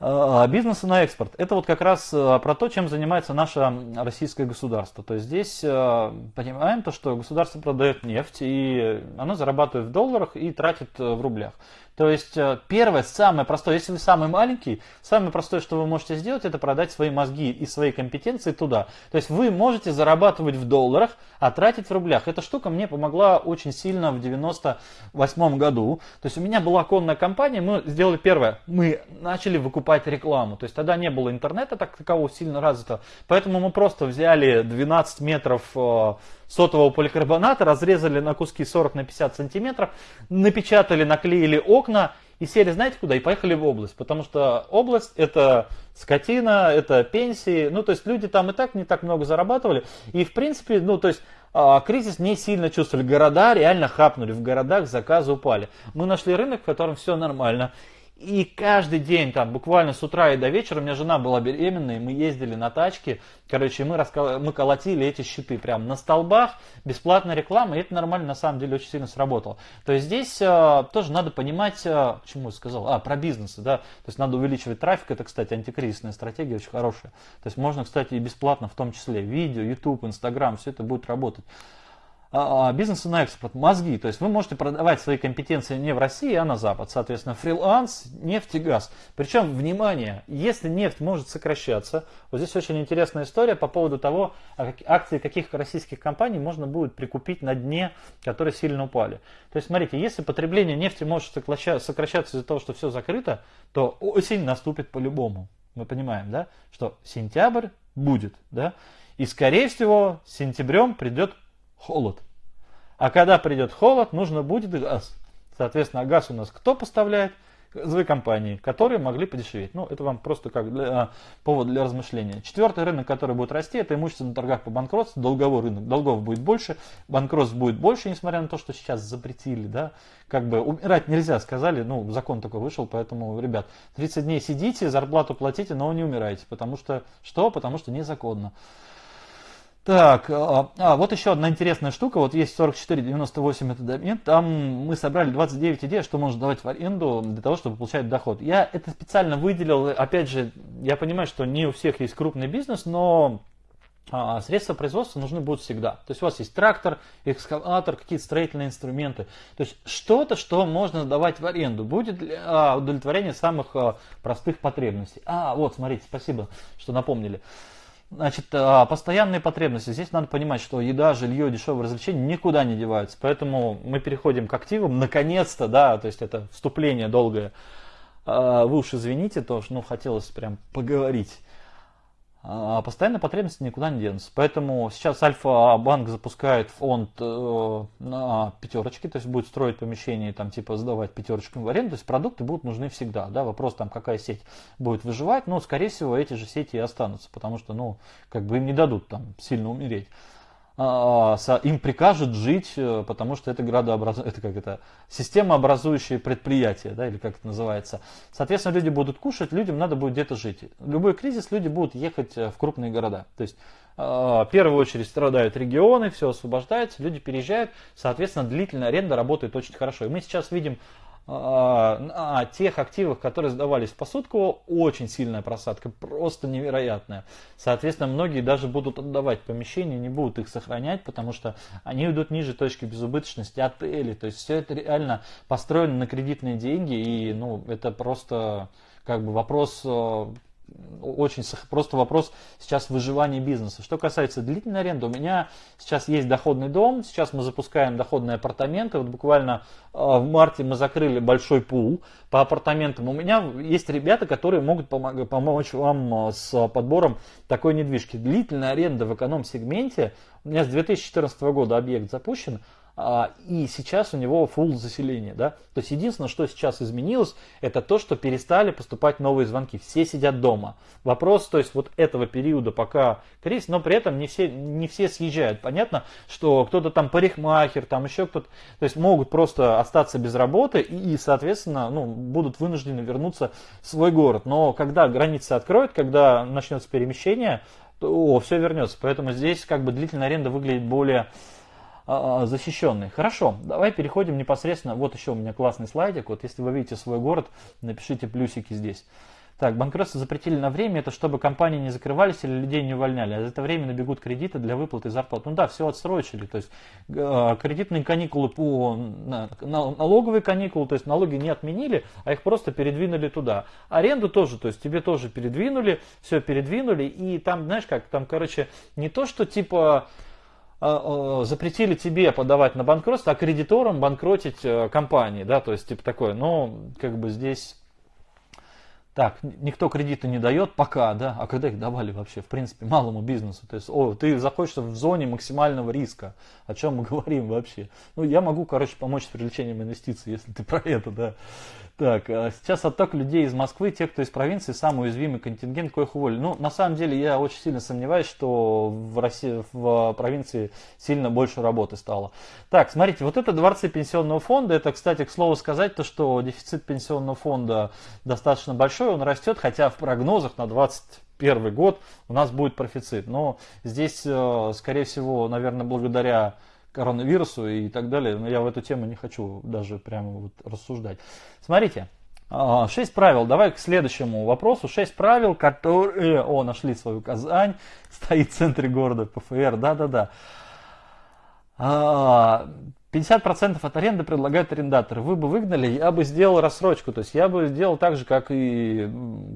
А, бизнесы на экспорт. Это вот как раз а, про то, чем занимается наше российское государство. То есть здесь понимаем то, что государство продает нефть, и оно зарабатывает в долларах и тратит э, в рублях. То есть э, первое, самое простое, если вы самый маленький, самое простое, что вы можете сделать, это продать свои мозги и свои компетенции туда. То есть вы можете зарабатывать в долларах, а тратить в рублях. Эта штука мне помогла очень сильно в 98 году. То есть у меня была конная компания, мы сделали первое, мы начали выкупать рекламу. То есть тогда не было интернета так такового сильно развитого, поэтому мы просто взяли 12 метров э, сотового поликарбоната, разрезали на куски 40 на 50 сантиметров, напечатали, наклеили окна и сели, знаете куда, и поехали в область. Потому что область это скотина, это пенсии, ну то есть люди там и так не так много зарабатывали. И в принципе, ну то есть а, кризис не сильно чувствовали. Города реально хапнули, в городах заказы упали. Мы нашли рынок, в котором все нормально. И каждый день, там, буквально с утра и до вечера, у меня жена была беременная, мы ездили на тачке, короче, мы, раска... мы колотили эти щиты прямо на столбах, бесплатная реклама, и это нормально, на самом деле, очень сильно сработало. То есть здесь э, тоже надо понимать, э, почему я сказал, а, про бизнесы, да, то есть надо увеличивать трафик, это, кстати, антикризисная стратегия очень хорошая. То есть можно, кстати, и бесплатно, в том числе, видео, YouTube, Instagram, все это будет работать. А, а, бизнеса на экспорт, мозги. То есть вы можете продавать свои компетенции не в России, а на Запад. Соответственно, фриланс, нефть и газ. Причем, внимание, если нефть может сокращаться, вот здесь очень интересная история по поводу того, а акции каких российских компаний можно будет прикупить на дне, которые сильно упали. То есть, смотрите, если потребление нефти может сокращаться из-за того, что все закрыто, то осень наступит по-любому. Мы понимаем, да, что сентябрь будет, да, и скорее всего сентябрем придет холод. А когда придет холод, нужно будет газ. Соответственно, газ у нас кто поставляет? Газовые компании, которые могли подешеветь. Ну, это вам просто как для, а, повод для размышления. Четвертый рынок, который будет расти, это имущество на торгах по банкротству, долговой рынок. Долгов будет больше, банкротств будет больше, несмотря на то, что сейчас запретили, да. Как бы умирать нельзя, сказали, ну, закон такой вышел, поэтому, ребят, 30 дней сидите, зарплату платите, но не умирайте, потому что, что? Потому что незаконно. Так, а, а, вот еще одна интересная штука. Вот есть 4498 это домен. Там мы собрали 29 идей, что можно давать в аренду для того, чтобы получать доход. Я это специально выделил. Опять же, я понимаю, что не у всех есть крупный бизнес, но а, средства производства нужны будут всегда. То есть у вас есть трактор, экскаватор, какие-то строительные инструменты. То есть что-то, что можно давать в аренду, будет а, удовлетворения самых простых потребностей. А, вот, смотрите, спасибо, что напомнили. Значит, а, постоянные потребности. Здесь надо понимать, что еда, жилье, дешевые развлечения никуда не деваются. Поэтому мы переходим к активам. Наконец-то, да, то есть это вступление долгое. вы уж извините, то, что ну, хотелось прям поговорить. А постоянная потребность никуда не денутся. Поэтому сейчас Альфа-банк запускает фонд э, на пятерочки, то есть будет строить помещение, там типа сдавать пятерочкам в аренду. То есть продукты будут нужны всегда. Да? Вопрос там, какая сеть будет выживать, но скорее всего эти же сети и останутся, потому что ну, как бы им не дадут там сильно умереть. А, им прикажут жить, э, потому что это градообраз... это как это системообразующее предприятие, да, или как это называется. Соответственно, люди будут кушать, людям надо будет где-то жить. Любой кризис люди будут ехать э, в крупные города. То есть а, в первую очередь страдают регионы, все освобождается, люди переезжают, соответственно, длительная аренда работает очень хорошо. И мы сейчас видим на тех активах, которые сдавались в посудку, очень сильная просадка, просто невероятная. Соответственно, многие даже будут отдавать помещения, не будут их сохранять, потому что они идут ниже точки безубыточности отелей. То есть все это реально построено на кредитные деньги, и ну, это просто как бы вопрос э, очень просто вопрос сейчас выживания бизнеса. Что касается длительной аренды, у меня сейчас есть доходный дом, сейчас мы запускаем доходные апартаменты. Вот буквально э, в марте мы закрыли большой пул по апартаментам. У меня есть ребята, которые могут помочь вам э, с подбором такой недвижки. Длительная аренда в эконом-сегменте, у меня с 2014 года объект запущен, а, и сейчас у него full заселение. Да? То есть единственное, что сейчас изменилось, это то, что перестали поступать новые звонки. Все сидят дома. Вопрос, то есть вот этого периода, пока кризис, но при этом не все, не все съезжают. Понятно, что кто-то там парикмахер, там еще кто-то, то есть могут просто остаться без работы и, соответственно, ну, будут вынуждены вернуться в свой город. Но когда границы откроют, когда начнется перемещение, то все вернется. Поэтому здесь как бы длительная аренда выглядит более а, а, защищенный. Хорошо, давай переходим непосредственно. Вот еще у меня классный слайдик. Вот если вы видите свой город, напишите плюсики здесь. Так, банкротство запретили на время, это чтобы компании не закрывались или людей не увольняли. А за это время набегут кредиты для выплаты зарплат. Ну да, все отсрочили. То есть э, кредитные каникулы по на, на, налоговые каникулы, то есть налоги не отменили, а их просто передвинули туда. Аренду тоже, то есть тебе тоже передвинули, все передвинули. И там, знаешь как, там, короче, не то, что типа а, запретили тебе подавать на банкротство, а кредиторам банкротить э, компании, да, то есть типа такое, но как бы здесь так, никто кредиты не дает пока, да, а когда их давали вообще, в принципе, малому бизнесу, то есть, о, ты заходишь в зоне максимального риска, о чем мы говорим вообще. Ну, я могу, короче, помочь с привлечением инвестиций, если ты про это, да. Так, а сейчас отток людей из Москвы, те, кто из провинции, самый уязвимый контингент, коих уволили. Ну, на самом деле, я очень сильно сомневаюсь, что в России, в провинции сильно больше работы стало. Так, смотрите, вот это дворцы пенсионного фонда, это, кстати, к слову сказать, то, что дефицит пенсионного фонда достаточно большой, он растет, хотя в прогнозах на 2021 год у нас будет профицит. Но здесь, э, скорее всего, наверное, благодаря коронавирусу и так далее. Но я в эту тему не хочу даже прямо вот рассуждать. Смотрите, а, шесть правил. Давай к следующему вопросу. Шесть правил, которые... О, нашли свою Казань. Стоит в центре города ПФР. Да-да-да. А, 50% от аренды предлагают арендаторы. Вы бы выгнали, я бы сделал рассрочку. То есть я бы сделал так же, как и,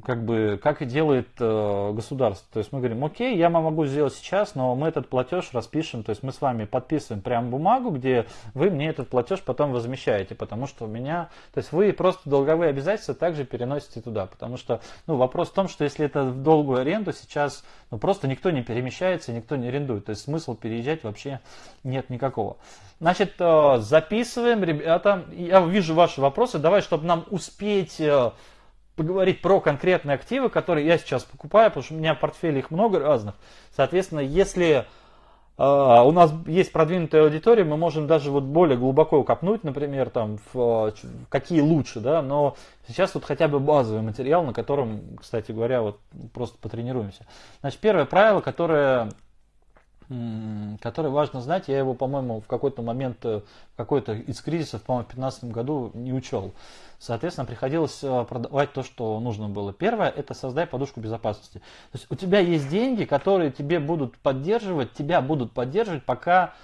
как бы, как и делает э, государство. То есть мы говорим, окей, я могу сделать сейчас, но мы этот платеж распишем. То есть мы с вами подписываем прям бумагу, где вы мне этот платеж потом возмещаете. Потому что у меня, то есть вы просто долговые обязательства также переносите туда. Потому что ну, вопрос в том, что если это в долгую аренду сейчас, ну просто никто не перемещается, никто не арендует. То есть смысл переезжать вообще нет никакого. Значит, э, записываем, ребята. Я вижу ваши вопросы. Давай, чтобы нам успеть э, поговорить про конкретные активы, которые я сейчас покупаю, потому что у меня в портфеле их много разных. Соответственно, если э, у нас есть продвинутая аудитория, мы можем даже вот более глубоко копнуть, например, там, в, какие лучше, да, но сейчас вот хотя бы базовый материал, на котором, кстати говоря, вот просто потренируемся. Значит, первое правило, которое который важно знать. Я его, по-моему, в какой-то момент, э, какой-то из кризисов, по-моему, в 2015 году не учел. Соответственно, приходилось э, продавать то, что нужно было. Первое – это создай подушку безопасности. То есть у тебя есть деньги, которые тебе будут поддерживать, тебя будут поддерживать, пока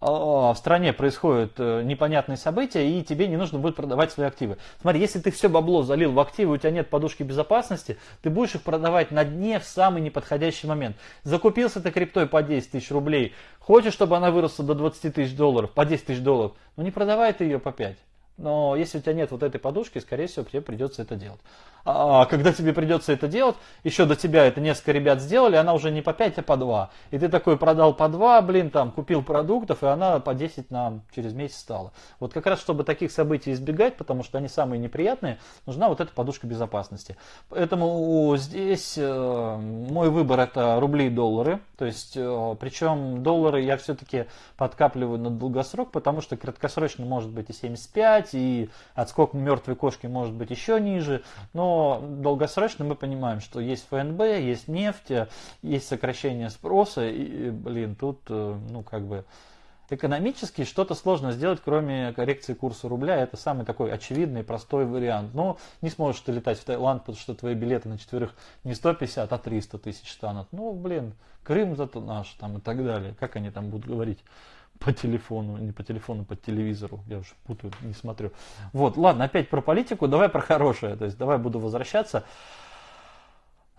в стране происходят э, непонятные события, и тебе не нужно будет продавать свои активы. Смотри, если ты все бабло залил в активы, у тебя нет подушки безопасности, ты будешь их продавать на дне в самый неподходящий момент. Закупился ты криптой по 10 тысяч рублей, хочешь, чтобы она выросла до 20 тысяч долларов, по 10 тысяч долларов, ну не продавай ты ее по 5. Но если у тебя нет вот этой подушки, скорее всего, тебе придется это делать. А когда тебе придется это делать, еще до тебя это несколько ребят сделали, она уже не по 5, а по 2. И ты такой продал по 2, блин, там, купил продуктов, и она по 10 нам через месяц стала. Вот как раз, чтобы таких событий избегать, потому что они самые неприятные, нужна вот эта подушка безопасности. Поэтому здесь э, мой выбор это рубли и доллары. То есть, э, причем доллары я все-таки подкапливаю на долгосрок, потому что краткосрочно может быть и 75, и отскок мертвой кошки может быть еще ниже. Но долгосрочно мы понимаем, что есть ФНБ, есть нефть, есть сокращение спроса, и, блин, тут, э, ну, как бы, экономически что-то сложно сделать, кроме коррекции курса рубля. Это самый такой очевидный, простой вариант. Но не сможешь ты летать в Таиланд, потому что твои билеты на четверых не 150, а 300 тысяч станут. Ну, блин, Крым зато наш, там и так далее. Как они там будут говорить? По телефону, не по телефону, по телевизору. Я уже путаю, не смотрю. Вот, ладно, опять про политику, давай про хорошее. То есть давай буду возвращаться.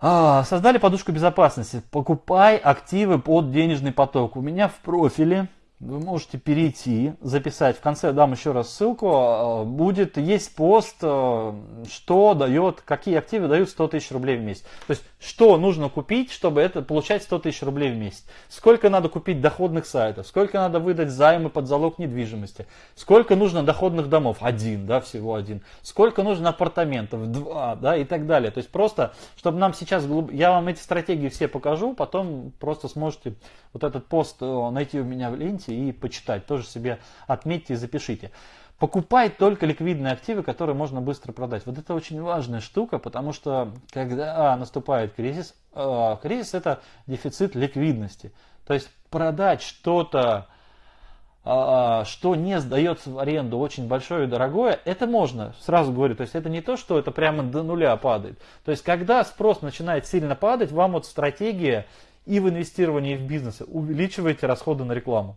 А, создали подушку безопасности. Покупай активы под денежный поток. У меня в профиле вы можете перейти, записать. В конце дам еще раз ссылку. А, будет, есть пост, а, что дает, какие активы дают 100 тысяч рублей в месяц. То есть, что нужно купить, чтобы это получать 100 тысяч рублей в месяц. Сколько надо купить доходных сайтов, сколько надо выдать займы под залог недвижимости, сколько нужно доходных домов, один, да, всего один. Сколько нужно апартаментов, два, да, и так далее. То есть, просто, чтобы нам сейчас, я вам эти стратегии все покажу, потом просто сможете вот этот пост э, найти у меня в ленте и почитать. Тоже себе отметьте и запишите. Покупай только ликвидные активы, которые можно быстро продать. Вот это очень важная штука, потому что когда наступает кризис, э, кризис это дефицит ликвидности. То есть продать что-то, э, что не сдается в аренду очень большое и дорогое, это можно, сразу говорю. То есть это не то, что это прямо до нуля падает. То есть когда спрос начинает сильно падать, вам вот стратегия и в инвестировании в бизнес увеличиваете расходы на рекламу.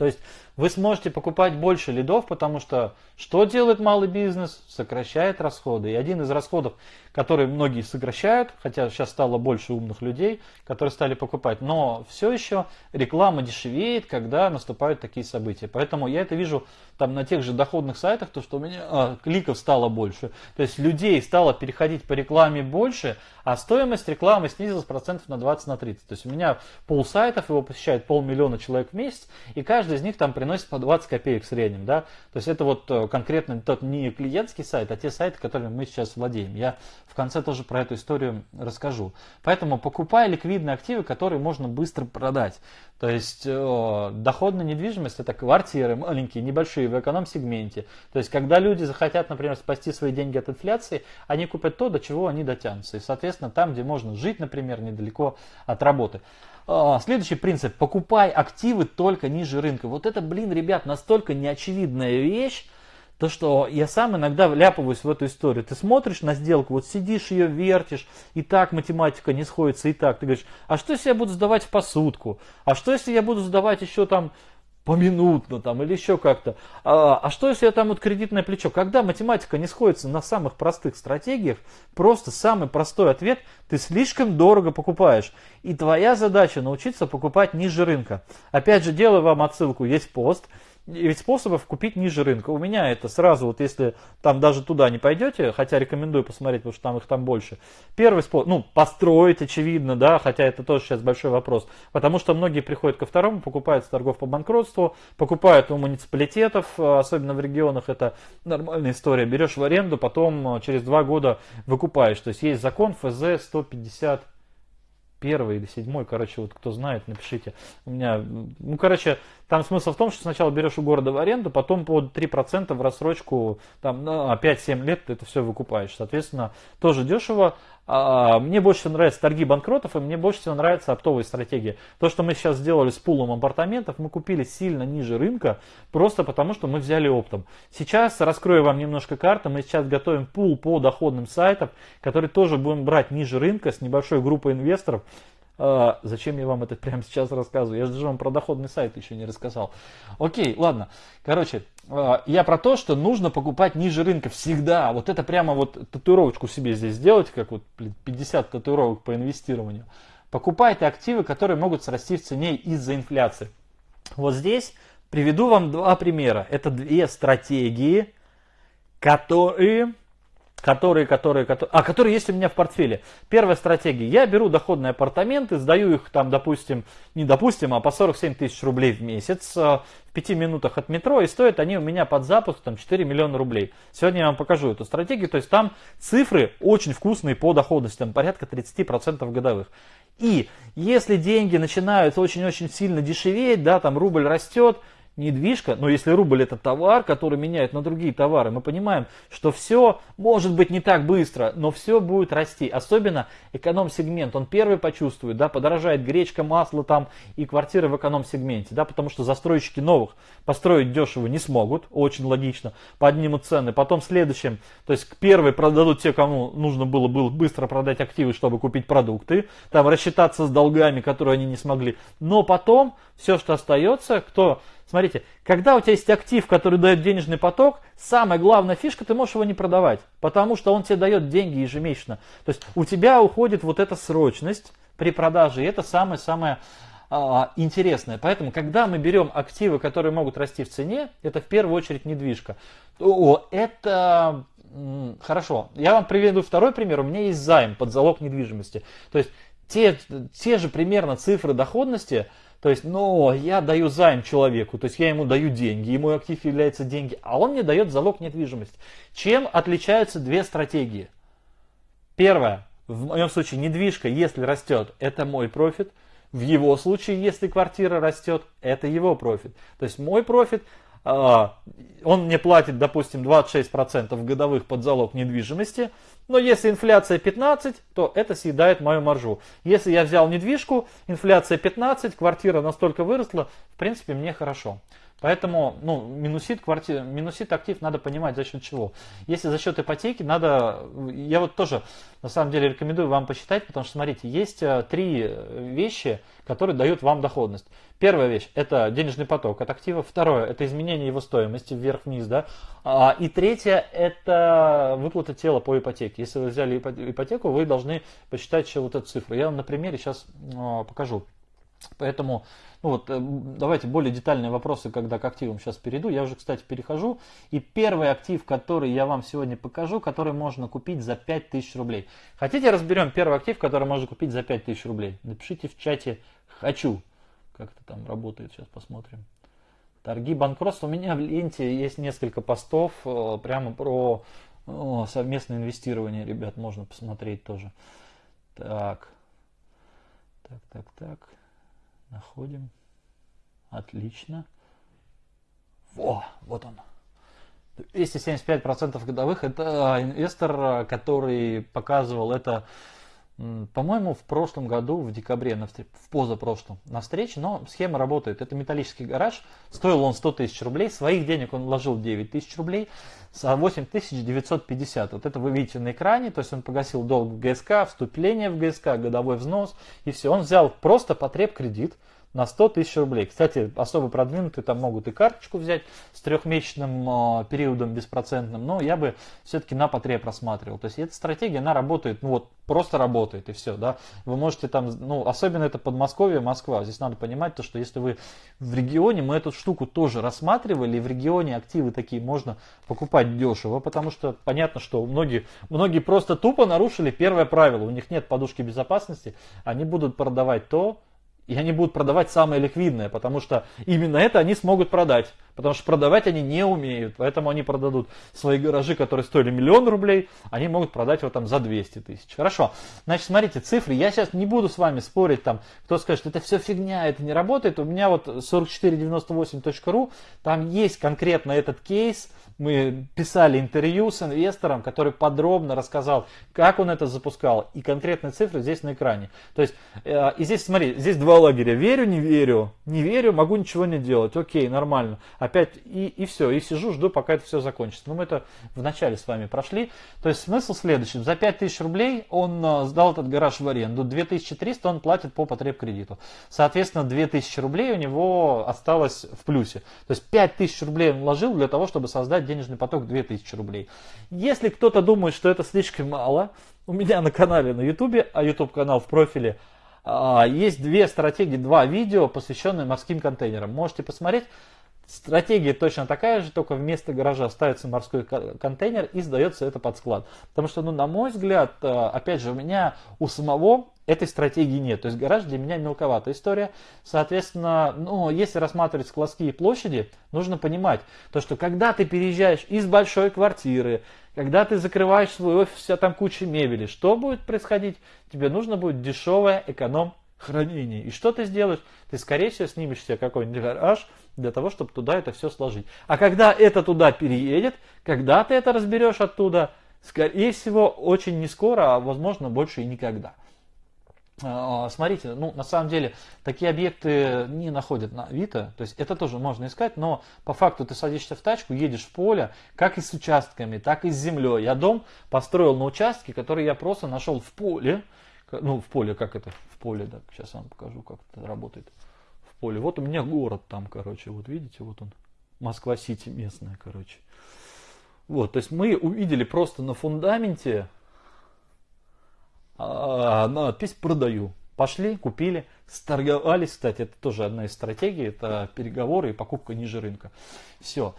То есть вы сможете покупать больше лидов, потому что что делает малый бизнес? Сокращает расходы. И один из расходов, которые многие сокращают, хотя сейчас стало больше умных людей, которые стали покупать, но все еще реклама дешевеет, когда наступают такие события. Поэтому я это вижу там на тех же доходных сайтах, то что у меня а, кликов стало больше. То есть людей стало переходить по рекламе больше, а стоимость рекламы снизилась процентов на 20 на 30. То есть у меня пол сайтов, его посещает полмиллиона человек в месяц, и каждый из них там приносит по 20 копеек в среднем. Да? То есть это вот э, конкретно тот не клиентский сайт, а те сайты, которыми мы сейчас владеем. Я в конце тоже про эту историю расскажу. Поэтому покупай ликвидные активы, которые можно быстро продать. То есть э, доходная недвижимость это квартиры маленькие, небольшие в эконом-сегменте. То есть когда люди захотят, например, спасти свои деньги от инфляции, они купят то, до чего они дотянутся. И, соответственно, там, где можно жить, например, недалеко от работы. А, следующий принцип. Покупай активы только ниже рынка. Вот это, блин, ребят, настолько неочевидная вещь, то, что я сам иногда вляпываюсь в эту историю. Ты смотришь на сделку, вот сидишь ее вертишь, и так математика не сходится, и так. Ты говоришь, а что если я буду сдавать в посудку? А что если я буду сдавать еще там поминутно там или еще как-то. А, а что если я там вот кредитное плечо? Когда математика не сходится на самых простых стратегиях, просто самый простой ответ, ты слишком дорого покупаешь. И твоя задача научиться покупать ниже рынка. Опять же, делаю вам отсылку, есть пост, ведь способов купить ниже рынка. У меня это сразу, вот если там даже туда не пойдете, хотя рекомендую посмотреть, потому что там их там больше. Первый способ, ну, построить, очевидно, да, хотя это тоже сейчас большой вопрос. Потому что многие приходят ко второму, покупают с торгов по банкротству, покупают у муниципалитетов, особенно в регионах, это нормальная история. Берешь в аренду, потом э, через два года выкупаешь. То есть есть закон ФЗ 150 первый или седьмой, короче, вот кто знает, напишите. У меня, ну, короче, там смысл в том, что сначала берешь у города в аренду, потом под 3% в рассрочку, там, на 5-7 лет ты это все выкупаешь. Соответственно, тоже дешево. А, мне больше всего нравятся торги банкротов, и мне больше всего нравится оптовая стратегия. То, что мы сейчас сделали с пулом апартаментов, мы купили сильно ниже рынка, просто потому что мы взяли оптом. Сейчас раскрою вам немножко карты, мы сейчас готовим пул по доходным сайтам, который тоже будем брать ниже рынка с небольшой группой инвесторов. А, зачем я вам это прямо сейчас рассказываю? Я же даже вам про доходный сайт еще не рассказал. Окей, ладно. Короче, а, я про то, что нужно покупать ниже рынка всегда. Вот это прямо вот татуировочку себе здесь сделать, как вот 50 татуировок по инвестированию. Покупайте активы, которые могут срасти в цене из-за инфляции. Вот здесь приведу вам два примера. Это две стратегии, которые которые, которые, которые, а, которые есть у меня в портфеле. Первая стратегия. Я беру доходные апартаменты, сдаю их там, допустим, не допустим, а по 47 тысяч рублей в месяц э, в 5 минутах от метро, и стоят они у меня под запуск там 4 миллиона рублей. Сегодня я вам покажу эту стратегию, то есть там цифры очень вкусные по доходности, там порядка 30% годовых. И если деньги начинают очень-очень сильно дешеветь, да, там рубль растет, недвижка, но если рубль это товар, который меняет на другие товары, мы понимаем, что все может быть не так быстро, но все будет расти. Особенно эконом-сегмент, он первый почувствует, да, подорожает гречка, масло там и квартиры в эконом-сегменте, да, потому что застройщики новых построить дешево не смогут, очень логично, поднимут цены. Потом следующим, то есть первые продадут те, кому нужно было, было быстро продать активы, чтобы купить продукты, там рассчитаться с долгами, которые они не смогли. Но потом все, что остается, кто Смотрите, когда у тебя есть актив, который дает денежный поток, самая главная фишка, ты можешь его не продавать, потому что он тебе дает деньги ежемесячно. То есть у тебя уходит вот эта срочность при продаже, и это самое-самое а, интересное. Поэтому, когда мы берем активы, которые могут расти в цене, это в первую очередь недвижка. О, это хорошо. Я вам приведу второй пример. У меня есть займ под залог недвижимости. То есть те, те же примерно цифры доходности, то есть, ну, я даю займ человеку, то есть я ему даю деньги, ему актив является деньги, а он мне дает залог недвижимости. Чем отличаются две стратегии? Первое, в моем случае недвижка, если растет, это мой профит. В его случае, если квартира растет, это его профит. То есть мой профит а, он мне платит, допустим, 26% годовых под залог недвижимости, но если инфляция 15, то это съедает мою маржу. Если я взял недвижку, инфляция 15, квартира настолько выросла, в принципе, мне хорошо. Поэтому ну, минусит, квартира, минусит актив надо понимать за счет чего. Если за счет ипотеки, надо, я вот тоже на самом деле рекомендую вам посчитать, потому что смотрите, есть э, три вещи, которые дают вам доходность. Первая вещь – это денежный поток от актива. Второе – это изменение его стоимости вверх-вниз. Да? А, и третье – это выплата тела по ипотеке. Если вы взяли ипотеку, вы должны посчитать еще вот эту цифру. Я вам на примере сейчас а, покажу. Поэтому ну вот, э, давайте более детальные вопросы, когда к активам сейчас перейду. Я уже, кстати, перехожу. И первый актив, который я вам сегодня покажу, который можно купить за 5000 рублей. Хотите, разберем первый актив, который можно купить за 5000 рублей? Напишите в чате «хочу». Как это там работает, сейчас посмотрим. Торги банкротства. У меня в ленте есть несколько постов э, прямо про совместное инвестирование, ребят, можно посмотреть тоже. Так, так, так, так. Находим. Отлично. Во, вот он. 275% годовых. Это инвестор, который показывал это, по-моему, в прошлом году, в декабре, в позапрошлом, на встрече. Но схема работает. Это металлический гараж. Стоил он 100 тысяч рублей. Своих денег он вложил 9 тысяч рублей. 8 950. Вот это вы видите на экране. То есть он погасил долг в ГСК, вступление в ГСК, годовой взнос. И все. Он взял просто потреб кредит на 100 тысяч рублей. Кстати, особо продвинутые там могут и карточку взять с трехмесячным э, периодом беспроцентным, но я бы все-таки на потреб рассматривал. То есть эта стратегия, она работает, ну вот, просто работает и все, да. Вы можете там, ну, особенно это Подмосковье, Москва. Здесь надо понимать то, что если вы в регионе, мы эту штуку тоже рассматривали, в регионе активы такие можно покупать дешево, потому что понятно, что многие, многие просто тупо нарушили первое правило, у них нет подушки безопасности, они будут продавать то, и они будут продавать самое ликвидное, потому что именно это они смогут продать. Потому что продавать они не умеют. Поэтому они продадут свои гаражи, которые стоили миллион рублей, они могут продать его там за 200 тысяч. Хорошо. Значит, смотрите, цифры. Я сейчас не буду с вами спорить, там, кто скажет, это все фигня, это не работает. У меня вот 4498.ru, там есть конкретно этот кейс, мы писали интервью с инвестором, который подробно рассказал, как он это запускал, и конкретные цифры здесь на экране. То есть, э, и здесь, смотри, здесь два лагеря. Верю, не верю, не верю, могу ничего не делать. Окей, нормально. Опять, и, и все, и сижу, жду, пока это все закончится. Но мы это вначале с вами прошли. То есть, смысл следующий. За 5000 рублей он э, сдал этот гараж в аренду. 2300 он платит по потреб кредиту. Соответственно, 2000 рублей у него осталось в плюсе. То есть, 5000 рублей он вложил для того, чтобы создать денежный поток 2000 рублей. Если кто-то думает, что это слишком мало, у меня на канале на YouTube, а YouTube канал в профиле, а, есть две стратегии, два видео, посвященные морским контейнерам. Можете посмотреть. Стратегия точно такая же, только вместо гаража ставится морской контейнер и сдается это под склад. Потому что, ну, на мой взгляд, э, опять же, у меня у самого этой стратегии нет. То есть гараж для меня мелковатая история. Соответственно, ну, если рассматривать складские площади, нужно понимать, то, что когда ты переезжаешь из большой квартиры, когда ты закрываешь свой офис, вся там куча мебели, что будет происходить? Тебе нужно будет дешевое эконом хранение. И что ты сделаешь? Ты, скорее всего, снимешь себе какой-нибудь гараж для того, чтобы туда это все сложить. А когда это туда переедет, когда ты это разберешь оттуда, скорее всего, очень не скоро, а возможно больше и никогда. А, смотрите, ну на самом деле такие объекты не находят на Авито, то есть это тоже можно искать, но по факту ты садишься в тачку, едешь в поле, как и с участками, так и с землей. Я дом построил на участке, который я просто нашел в поле, ну в поле, как это, в поле, да, сейчас вам покажу, как это работает поле. Вот у меня город там, короче, вот видите, вот он, Москва-Сити местная, короче. Вот, то есть мы увидели просто на фундаменте а, надпись «Продаю». Пошли, купили, сторговались. Кстати, это тоже одна из стратегий. Это переговоры и покупка ниже рынка. Все.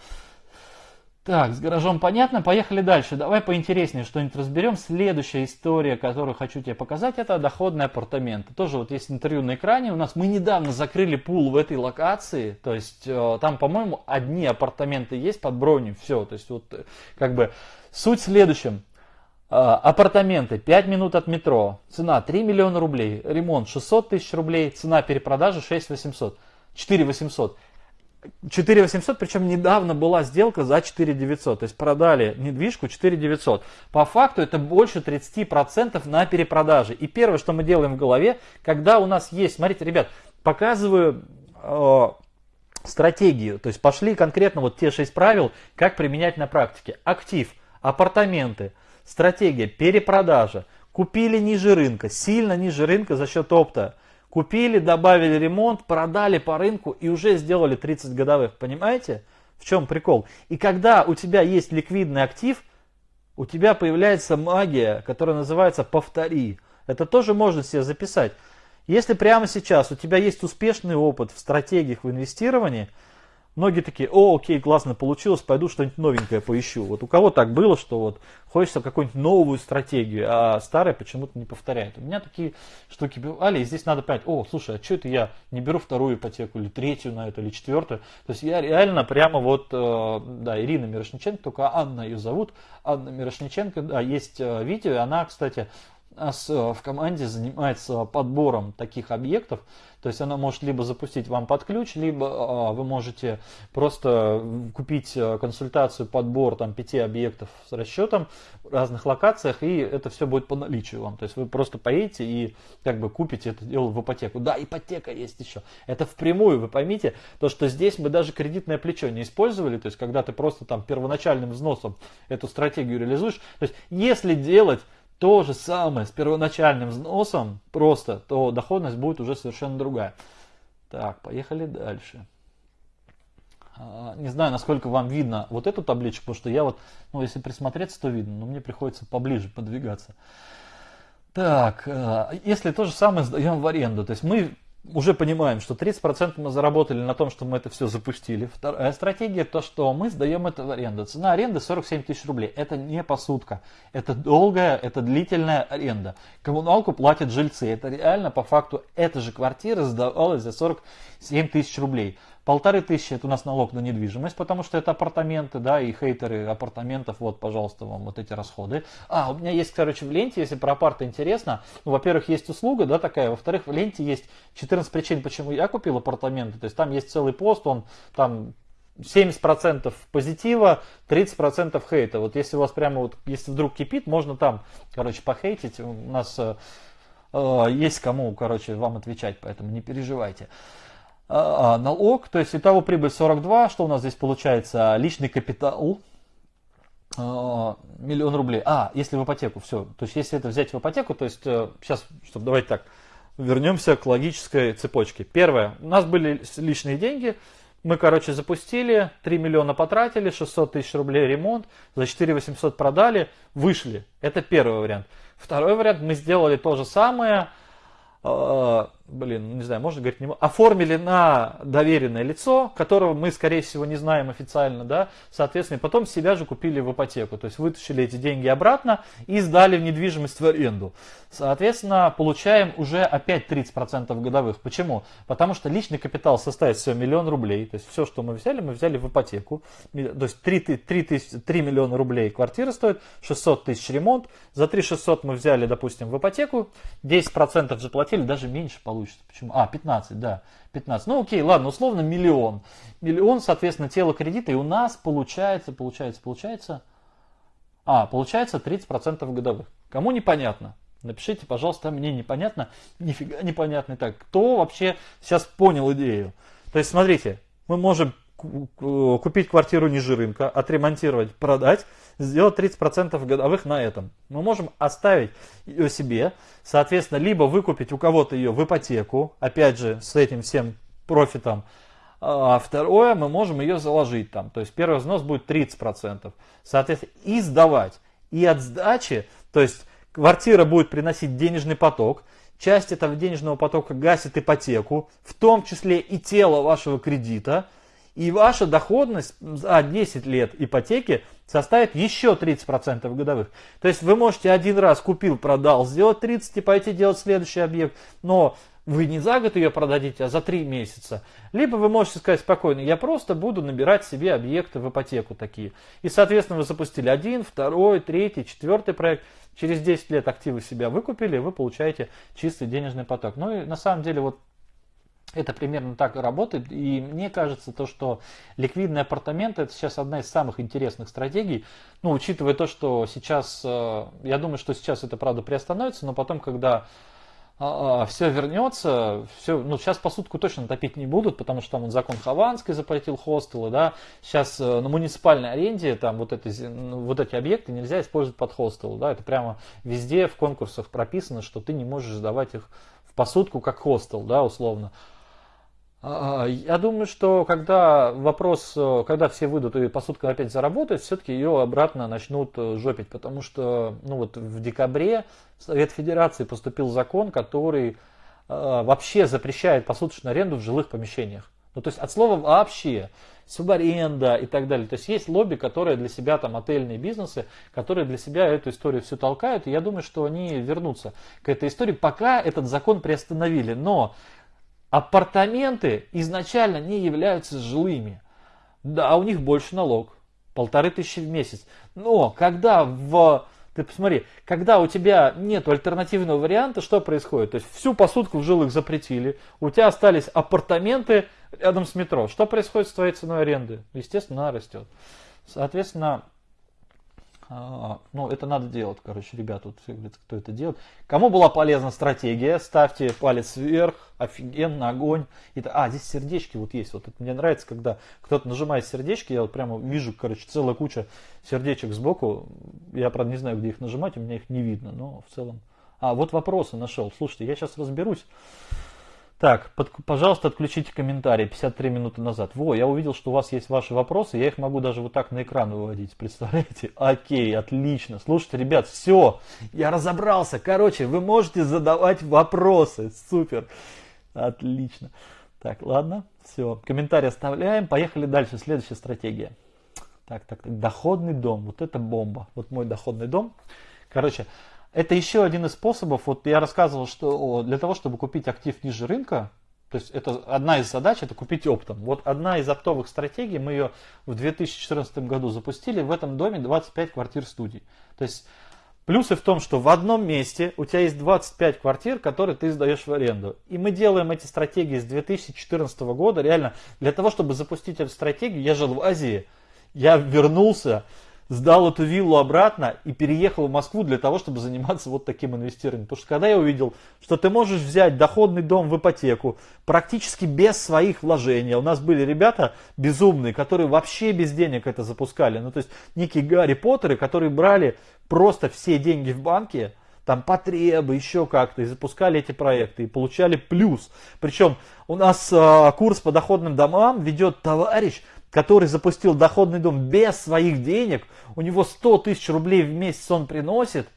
Так, с гаражом понятно. Поехали дальше. Давай поинтереснее что-нибудь разберем. Следующая история, которую хочу тебе показать, это доходные апартаменты. Тоже вот есть интервью на экране. У нас мы недавно закрыли пул в этой локации. То есть э, там, по-моему, одни апартаменты есть под бронью. Все. То есть вот э, как бы суть в следующем. А, апартаменты 5 минут от метро. Цена 3 миллиона рублей. Ремонт 600 тысяч рублей. Цена перепродажи 6 800. 4 800. 4 800, причем недавно была сделка за 4 900. То есть продали недвижку 4 900. По факту это больше 30% на перепродаже. И первое, что мы делаем в голове, когда у нас есть, смотрите, ребят, показываю э, стратегию. То есть пошли конкретно вот те 6 правил, как применять на практике. Актив, апартаменты, Стратегия перепродажа. Купили ниже рынка, сильно ниже рынка за счет опта. Купили, добавили ремонт, продали по рынку и уже сделали 30 годовых. Понимаете? В чем прикол? И когда у тебя есть ликвидный актив, у тебя появляется магия, которая называется «повтори». Это тоже можно себе записать. Если прямо сейчас у тебя есть успешный опыт в стратегиях в инвестировании – Многие такие, о, окей, классно получилось, пойду что-нибудь новенькое поищу. Вот у кого так было, что вот хочется какую-нибудь новую стратегию, а старая почему-то не повторяет. У меня такие штуки бывали, и здесь надо понять, о, слушай, а что это я не беру вторую ипотеку, или третью на это, или четвертую. То есть я реально прямо вот, э, да, Ирина Мирошниченко, только Анна ее зовут, Анна Мирошниченко, да, есть э, видео, и она, кстати, нас э, в команде занимается подбором таких объектов. То есть она может либо запустить вам под ключ, либо а, вы можете просто купить э, консультацию, подбор там, пяти объектов с расчетом в разных локациях, и это все будет по наличию вам. То есть вы просто поедете и как бы купите это дело в ипотеку. Да, ипотека есть еще. Это впрямую, вы поймите, то, что здесь мы даже кредитное плечо не использовали, то есть когда ты просто там первоначальным взносом эту стратегию реализуешь. То есть если делать то же самое с первоначальным взносом, просто, то доходность будет уже совершенно другая. Так, поехали дальше. А, не знаю, насколько вам видно вот эту табличку, потому что я вот, ну, если присмотреться, то видно, но мне приходится поближе подвигаться. Так, а, если то же самое сдаем в аренду, то есть мы уже понимаем, что 30% мы заработали на том, что мы это все запустили. Вторая стратегия, то, что мы сдаем это в аренду. Цена аренды 47 тысяч рублей. Это не посудка. Это долгая, это длительная аренда. Коммуналку платят жильцы. Это реально, по факту, эта же квартира сдавалась за 47 тысяч рублей. Полторы тысячи это у нас налог на недвижимость, потому что это апартаменты, да, и хейтеры апартаментов, вот, пожалуйста, вам вот эти расходы. А, у меня есть, короче, в ленте, если про апарты интересно, ну, во-первых, есть услуга, да, такая, во-вторых, в ленте есть 14 причин, почему я купил апартаменты, то есть там есть целый пост, он там 70% позитива, 30% хейта. Вот если у вас прямо вот, если вдруг кипит, можно там, короче, похейтить. У нас э, э есть кому, короче, вам отвечать, поэтому не переживайте. А, а, налог, то есть итого прибыль 42, что у нас здесь получается? Личный капитал, а, миллион рублей. А, если в ипотеку, все. То есть если это взять в ипотеку, то есть сейчас, э, чтобы давайте так, вернемся к логической цепочке. Первое, у нас были личные деньги, мы, короче, запустили, 3 миллиона потратили, 600 тысяч рублей ремонт, за 4 800 продали, вышли. Это первый вариант. Второй вариант, мы сделали то же самое, блин, не знаю, можно говорить, не оформили на доверенное лицо, которого мы, скорее всего, не знаем официально, да, соответственно, потом себя же купили в ипотеку, то есть вытащили эти деньги обратно и сдали в недвижимость в аренду. Соответственно, получаем уже опять 30% годовых. Почему? Потому что личный капитал составит все миллион рублей, то есть все, что мы взяли, мы взяли в ипотеку, то есть 3, 3, 3, 3 миллиона рублей квартира стоит, 600 тысяч ремонт, за 3 600 мы взяли, допустим, в ипотеку, 10% заплатили, даже меньше получится. Почему? А, 15, да. 15. Ну окей, ладно, условно миллион. Миллион, соответственно, тело кредита. И у нас получается, получается, получается... А, получается 30% годовых. Кому непонятно? Напишите, пожалуйста, мне непонятно, нифига непонятно. Так, кто вообще сейчас понял идею? То есть, смотрите, мы можем купить квартиру ниже рынка, отремонтировать, продать, сделать 30% годовых на этом. Мы можем оставить ее себе, соответственно, либо выкупить у кого-то ее в ипотеку, опять же, с этим всем профитом, а второе, мы можем ее заложить там. То есть первый взнос будет 30%. Соответственно, и сдавать. И от сдачи, то есть квартира будет приносить денежный поток, часть этого денежного потока гасит ипотеку, в том числе и тело вашего кредита – и ваша доходность за 10 лет ипотеки составит еще 30% годовых. То есть вы можете один раз купил, продал, сделать 30 и пойти делать следующий объект, но вы не за год ее продадите, а за 3 месяца. Либо вы можете сказать спокойно, я просто буду набирать себе объекты в ипотеку такие. И, соответственно, вы запустили один, второй, третий, четвертый проект. Через 10 лет активы себя выкупили, вы получаете чистый денежный поток. Ну и на самом деле вот это примерно так и работает. И мне кажется, то, что ликвидные апартаменты это сейчас одна из самых интересных стратегий. Ну, учитывая то, что сейчас, э, я думаю, что сейчас это правда приостановится, но потом, когда а, а, все вернется, все, ну, сейчас посудку точно топить не будут, потому что там он закон Хованской запретил хостелы, да, сейчас э, на муниципальной аренде там вот эти, ну, вот эти объекты нельзя использовать под хостел, да, это прямо везде в конкурсах прописано, что ты не можешь сдавать их в посудку как хостел, да, условно. А, я думаю, что когда вопрос, э, когда все выйдут и посудка опять заработает, все-таки ее обратно начнут э, жопить, потому что ну вот в декабре Совет Федерации поступил закон, который э, вообще запрещает посуточную аренду в жилых помещениях. Ну то есть от слова вообще, субаренда и так далее. То есть есть лобби, которые для себя, там отельные бизнесы, которые для себя эту историю все толкают. И я думаю, что они вернутся к этой истории, пока этот закон приостановили. Но апартаменты изначально не являются жилыми. Да, у них больше налог, полторы тысячи в месяц. Но когда в ты посмотри, когда у тебя нет альтернативного варианта, что происходит? То есть всю посудку в жилых запретили, у тебя остались апартаменты рядом с метро. Что происходит с твоей ценой аренды? Естественно, она растет. Соответственно, а, ну, это надо делать, короче, ребята, вот кто это делает. Кому была полезна стратегия, ставьте палец вверх, офигенно, огонь. И, а, здесь сердечки вот есть. Вот это мне нравится, когда кто-то нажимает сердечки, я вот прямо вижу, короче, целая куча сердечек сбоку. Я, правда, не знаю, где их нажимать, у меня их не видно, но в целом. А, вот вопросы нашел. Слушайте, я сейчас разберусь. Так, под, пожалуйста, отключите комментарии 53 минуты назад. Во, я увидел, что у вас есть ваши вопросы, я их могу даже вот так на экран выводить, представляете? Окей, отлично. Слушайте, ребят, все, я разобрался. Короче, вы можете задавать вопросы, супер, отлично. Так, ладно, все, комментарии оставляем, поехали дальше, следующая стратегия. Так, так, так, доходный дом, вот это бомба, вот мой доходный дом. Короче, это еще один из способов, вот я рассказывал, что для того, чтобы купить актив ниже рынка, то есть это одна из задач, это купить оптом. Вот одна из оптовых стратегий, мы ее в 2014 году запустили, в этом доме 25 квартир студий. То есть плюсы в том, что в одном месте у тебя есть 25 квартир, которые ты сдаешь в аренду. И мы делаем эти стратегии с 2014 года, реально, для того, чтобы запустить эту стратегию, я жил в Азии, я вернулся, сдал эту виллу обратно и переехал в Москву для того, чтобы заниматься вот таким инвестированием. Потому что когда я увидел, что ты можешь взять доходный дом в ипотеку практически без своих вложений. У нас были ребята безумные, которые вообще без денег это запускали. Ну то есть некие Гарри Поттеры, которые брали просто все деньги в банке, там потребы, еще как-то, и запускали эти проекты, и получали плюс. Причем у нас э, курс по доходным домам ведет товарищ, который запустил доходный дом без своих денег, у него 100 тысяч рублей в месяц он приносит,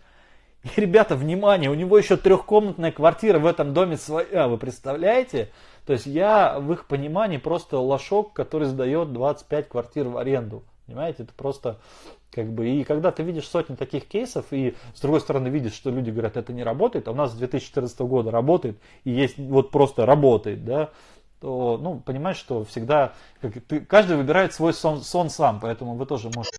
И, ребята, внимание, у него еще трехкомнатная квартира в этом доме своя, вы представляете? То есть я в их понимании просто лошок, который сдает 25 квартир в аренду. Понимаете, это просто как бы, и когда ты видишь сотни таких кейсов, и с другой стороны видишь, что люди говорят, это не работает, а у нас с 2014 года работает, и есть вот просто работает, да, то, ну, понимаешь, что всегда, как, ты, каждый выбирает свой сон, сон сам, поэтому вы тоже можете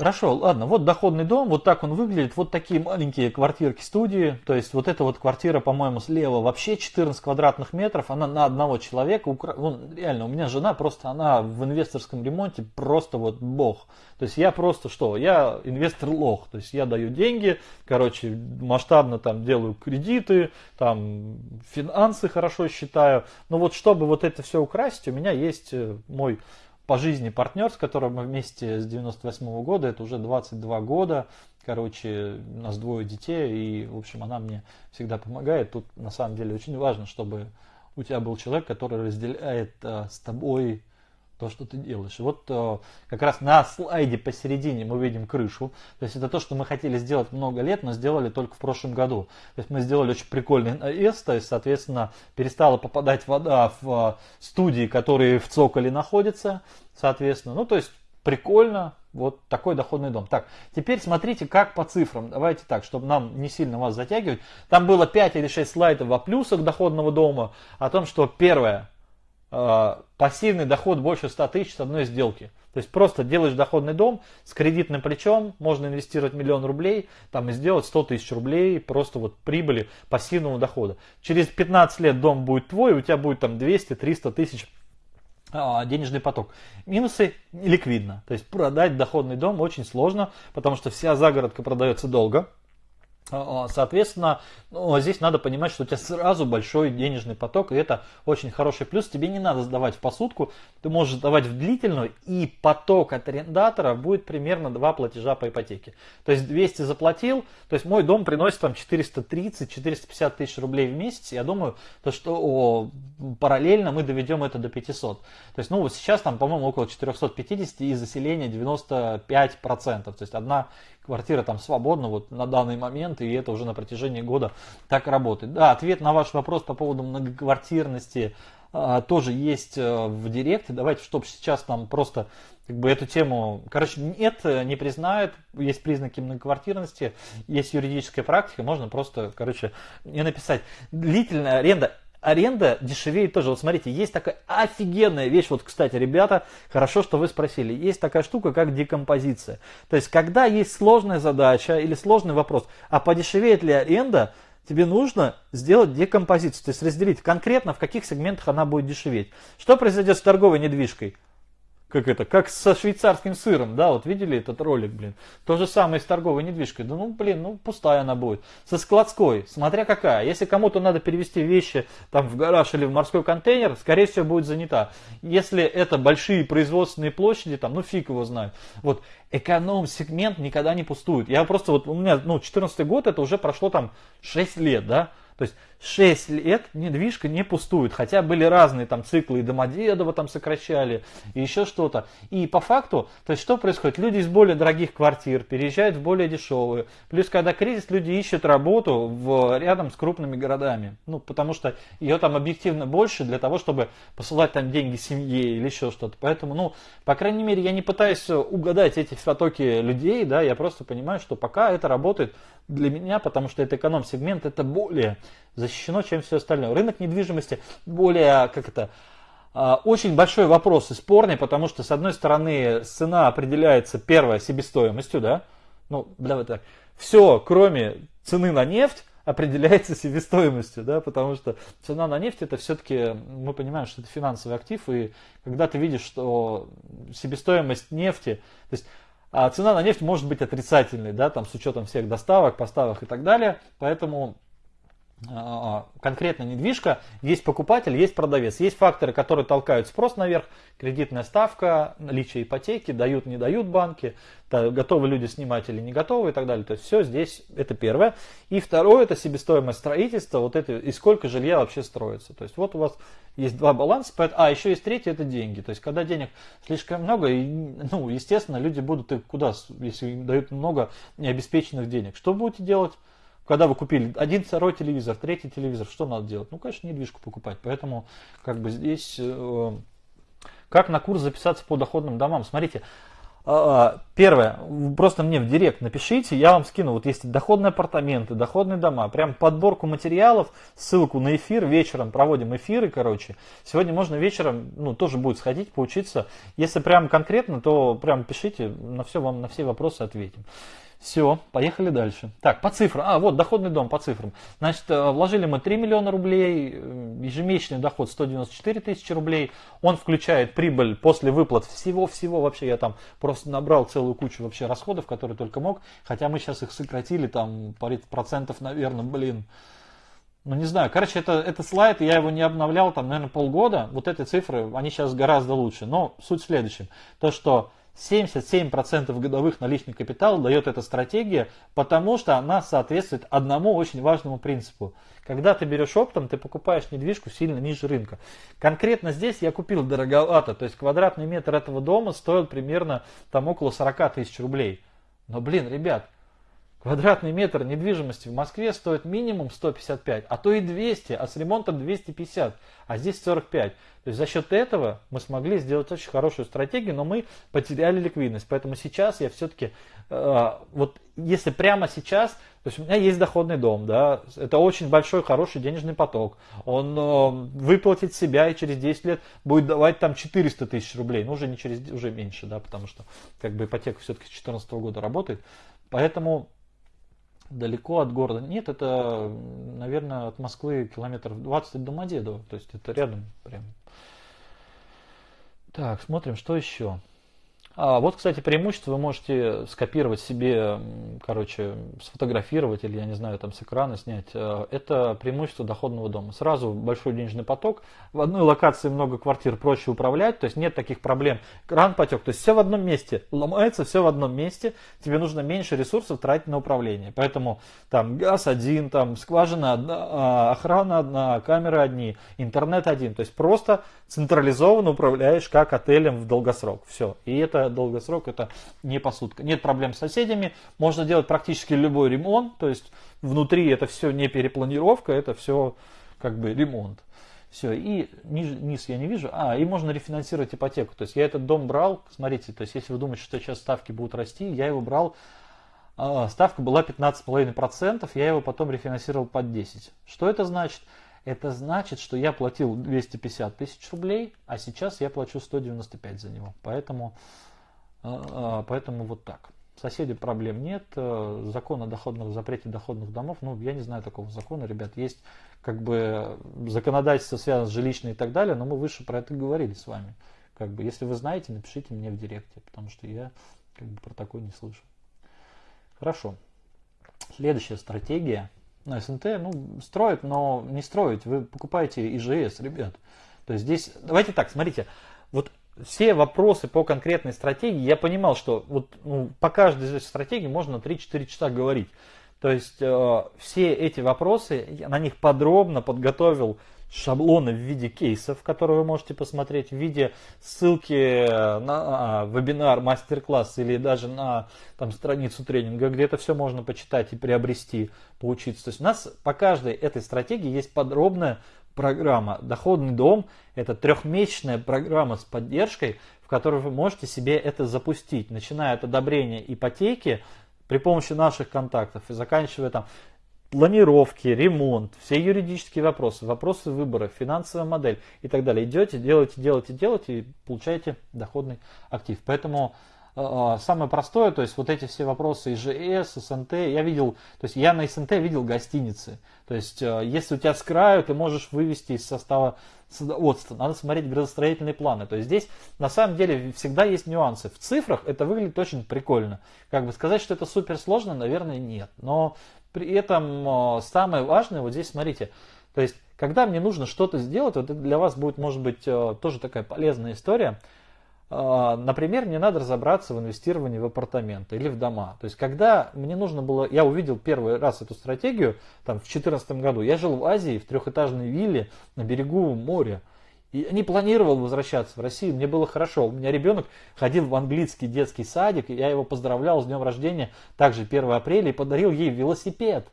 Хорошо, ладно, вот доходный дом, вот так он выглядит, вот такие маленькие квартирки студии, то есть вот эта вот квартира, по-моему, слева вообще 14 квадратных метров, она на одного человека, ну, реально, у меня жена просто, она в инвесторском ремонте просто вот бог, то есть я просто что, я инвестор лох, то есть я даю деньги, короче, масштабно там делаю кредиты, там финансы хорошо считаю, но вот чтобы вот это все украсить, у меня есть э, мой по жизни партнер, с которым мы вместе с 98 -го года, это уже 22 года, короче, у нас двое детей, и, в общем, она мне всегда помогает. Тут, на самом деле, очень важно, чтобы у тебя был человек, который разделяет а, с тобой то, что ты делаешь. Вот э, как раз на слайде посередине мы видим крышу. То есть это то, что мы хотели сделать много лет, но сделали только в прошлом году. То есть мы сделали очень прикольный навес, то есть, соответственно, перестала попадать вода в э, студии, которые в цоколе находятся, соответственно. Ну, то есть прикольно, вот такой доходный дом. Так, теперь смотрите, как по цифрам. Давайте так, чтобы нам не сильно вас затягивать. Там было 5 или 6 слайдов о плюсах доходного дома, о том, что первое, пассивный доход больше 100 тысяч с одной сделки. То есть просто делаешь доходный дом с кредитным плечом, можно инвестировать миллион рублей там, и сделать 100 тысяч рублей просто вот прибыли пассивного дохода. Через 15 лет дом будет твой, у тебя будет там 200-300 тысяч а, денежный поток. Минусы ликвидно. То есть продать доходный дом очень сложно, потому что вся загородка продается долго. А, а, соответственно, ну, здесь надо понимать, что у тебя сразу большой денежный поток, и это очень хороший плюс. Тебе не надо сдавать в посудку, ты можешь сдавать в длительную, и поток от арендатора будет примерно два платежа по ипотеке. То есть 200 заплатил, то есть мой дом приносит там 430-450 тысяч рублей в месяц. Я думаю, то, что о, параллельно мы доведем это до 500. То есть, ну вот сейчас там, по-моему, около 450 и заселение 95%. То есть одна квартира там свободна вот на данный момент, и это уже на протяжении года так работает. Да, ответ на ваш вопрос по поводу многоквартирности а, тоже есть а, в директе. Давайте, чтобы сейчас там просто как бы эту тему, короче, нет, не признают, есть признаки многоквартирности, есть юридическая практика, можно просто, короче, не написать. Длительная аренда аренда дешевеет тоже. Вот смотрите, есть такая офигенная вещь. Вот, кстати, ребята, хорошо, что вы спросили. Есть такая штука, как декомпозиция. То есть, когда есть сложная задача или сложный вопрос, а подешевеет ли аренда, тебе нужно сделать декомпозицию. То есть, разделить конкретно, в каких сегментах она будет дешеветь. Что произойдет с торговой недвижкой? Как это, как со швейцарским сыром, да, вот видели этот ролик, блин. То же самое с торговой недвижкой. Да ну, блин, ну пустая она будет. Со складской, смотря какая. Если кому-то надо перевести вещи там в гараж или в морской контейнер, скорее всего будет занята. Если это большие производственные площади, там, ну фиг его знает. Вот эконом-сегмент никогда не пустует. Я просто вот, у меня, ну, 14 год, это уже прошло там 6 лет, да. То есть 6 лет недвижка не пустует, хотя были разные там циклы, и Домодедово там сокращали, и еще что-то. И по факту, то есть что происходит? Люди из более дорогих квартир переезжают в более дешевые. Плюс, когда кризис, люди ищут работу в, рядом с крупными городами. Ну, потому что ее там объективно больше для того, чтобы посылать там деньги семье или еще что-то. Поэтому, ну, по крайней мере, я не пытаюсь угадать эти потоки людей, да, я просто понимаю, что пока это работает для меня, потому что это эконом-сегмент, это более защищено, чем все остальное. Рынок недвижимости более, как это, а, очень большой вопрос и спорный, потому что, с одной стороны, цена определяется, первое, себестоимостью, да, ну, давай так, все, кроме цены на нефть, определяется себестоимостью, да, потому что цена на нефть это все-таки, мы понимаем, что это финансовый актив, и когда ты видишь, что себестоимость нефти, то есть а цена на нефть может быть отрицательной, да, там с учетом всех доставок, поставок и так далее, поэтому конкретно недвижка, есть покупатель, есть продавец. Есть факторы, которые толкают спрос наверх, кредитная ставка, наличие ипотеки, дают, не дают банки, готовы люди снимать или не готовы и так далее. То есть все здесь, это первое. И второе, это себестоимость строительства, вот это, и сколько жилья вообще строится. То есть вот у вас есть два баланса, а еще есть третий, это деньги. То есть когда денег слишком много, и, ну, естественно, люди будут, и куда, если им дают много необеспеченных денег, что будете делать? Когда вы купили один, второй телевизор, третий телевизор, что надо делать? Ну, конечно, недвижку покупать. Поэтому, как бы здесь, э, как на курс записаться по доходным домам? Смотрите, а, а, Первое, просто мне в директ напишите, я вам скину, вот есть доходные апартаменты, доходные дома, прям подборку материалов, ссылку на эфир, вечером проводим эфиры, короче. Сегодня можно вечером, ну, тоже будет сходить, поучиться. Если прям конкретно, то прям пишите, на все вам, на все вопросы ответим. Все, поехали дальше. Так, по цифрам. А, вот доходный дом по цифрам. Значит, э, вложили мы 3 миллиона рублей, э, ежемесячный доход 194 тысячи рублей. Он включает прибыль после выплат всего-всего. Вообще я там просто набрал целую кучу вообще расходов, которые только мог. Хотя мы сейчас их сократили там процентов, наверное, блин. Ну, не знаю. Короче, это, это слайд, я его не обновлял там, наверное, полгода. Вот эти цифры, они сейчас гораздо лучше. Но суть в следующем. То, что 77% годовых наличный капитал дает эта стратегия, потому что она соответствует одному очень важному принципу. Когда ты берешь оптом, ты покупаешь недвижку сильно ниже рынка. Конкретно здесь я купил дороговато, то есть квадратный метр этого дома стоил примерно там около 40 тысяч рублей. Но блин, ребят, Квадратный метр недвижимости в Москве стоит минимум 155, а то и 200, а с ремонтом 250, а здесь 45. То есть за счет этого мы смогли сделать очень хорошую стратегию, но мы потеряли ликвидность. Поэтому сейчас я все-таки, э, вот если прямо сейчас, то есть у меня есть доходный дом, да, это очень большой, хороший денежный поток. Он э, выплатит себя и через 10 лет будет давать там 400 тысяч рублей, ну уже не через, уже меньше, да, потому что как бы ипотека все-таки с 2014 года работает. Поэтому далеко от города. Нет, это, наверное, от Москвы километров 20 до Домодедово. То есть это рядом прям. Так, смотрим, что еще. А вот, кстати, преимущество вы можете скопировать себе, короче, сфотографировать или, я не знаю, там с экрана снять. Э, это преимущество доходного дома. Сразу большой денежный поток. В одной локации много квартир проще управлять, то есть нет таких проблем. Кран потек, то есть все в одном месте. Ломается все в одном месте. Тебе нужно меньше ресурсов тратить на управление. Поэтому там газ один, там скважина одна, а, охрана одна, камеры одни, интернет один. То есть просто централизованно управляешь как отелем в долгосрок. Все. И это долгосрок, это не посудка. Нет проблем с соседями, можно делать практически любой ремонт, то есть внутри это все не перепланировка, это все как бы ремонт. Все, и низ, низ я не вижу. А, и можно рефинансировать ипотеку. То есть я этот дом брал, смотрите, то есть если вы думаете, что сейчас ставки будут расти, я его брал, а, ставка была 15,5%, я его потом рефинансировал под 10. Что это значит? Это значит, что я платил 250 тысяч рублей, а сейчас я плачу 195 за него. Поэтому, поэтому вот так. Соседей проблем нет. Э, закон о доходных, запрете доходных домов, ну, я не знаю такого закона, ребят. Есть как бы законодательство связано с жилищной и так далее, но мы выше про это говорили с вами. Как бы, если вы знаете, напишите мне в директе, потому что я как бы про такое не слышу. Хорошо. Следующая стратегия на СНТ, ну, строят, но не строить. Вы покупаете ИЖС, ребят. То есть здесь, давайте так, смотрите, все вопросы по конкретной стратегии, я понимал, что вот ну, по каждой из стратегий можно 3-4 часа говорить. То есть э, все эти вопросы, я на них подробно подготовил шаблоны в виде кейсов, которые вы можете посмотреть, в виде ссылки на а, вебинар, мастер-класс или даже на там, страницу тренинга, где это все можно почитать и приобрести, поучиться. То есть у нас по каждой этой стратегии есть подробная программа. Доходный дом – это трехмесячная программа с поддержкой, в которой вы можете себе это запустить, начиная от одобрения ипотеки, при помощи наших контактов и заканчивая там планировки, ремонт, все юридические вопросы, вопросы выбора, финансовая модель и так далее. Идете, делаете, делаете, делаете и получаете доходный актив. Поэтому самое простое, то есть вот эти все вопросы ИЖС, СНТ, я видел, то есть я на СНТ видел гостиницы. То есть э, если у тебя с краю, ты можешь вывести из состава садоводства. Надо смотреть градостроительные планы. То есть здесь на самом деле всегда есть нюансы. В цифрах это выглядит очень прикольно. Как бы сказать, что это супер сложно, наверное, нет. Но При этом самое важное, вот здесь смотрите, то есть, когда мне нужно что-то сделать, вот это для вас будет, может быть, тоже такая полезная история – например, мне надо разобраться в инвестировании в апартаменты или в дома. То есть, когда мне нужно было, я увидел первый раз эту стратегию, там, в 2014 году, я жил в Азии, в трехэтажной вилле на берегу моря. И не планировал возвращаться в Россию, мне было хорошо. У меня ребенок ходил в английский детский садик, я его поздравлял с днем рождения, также 1 апреля, и подарил ей велосипед.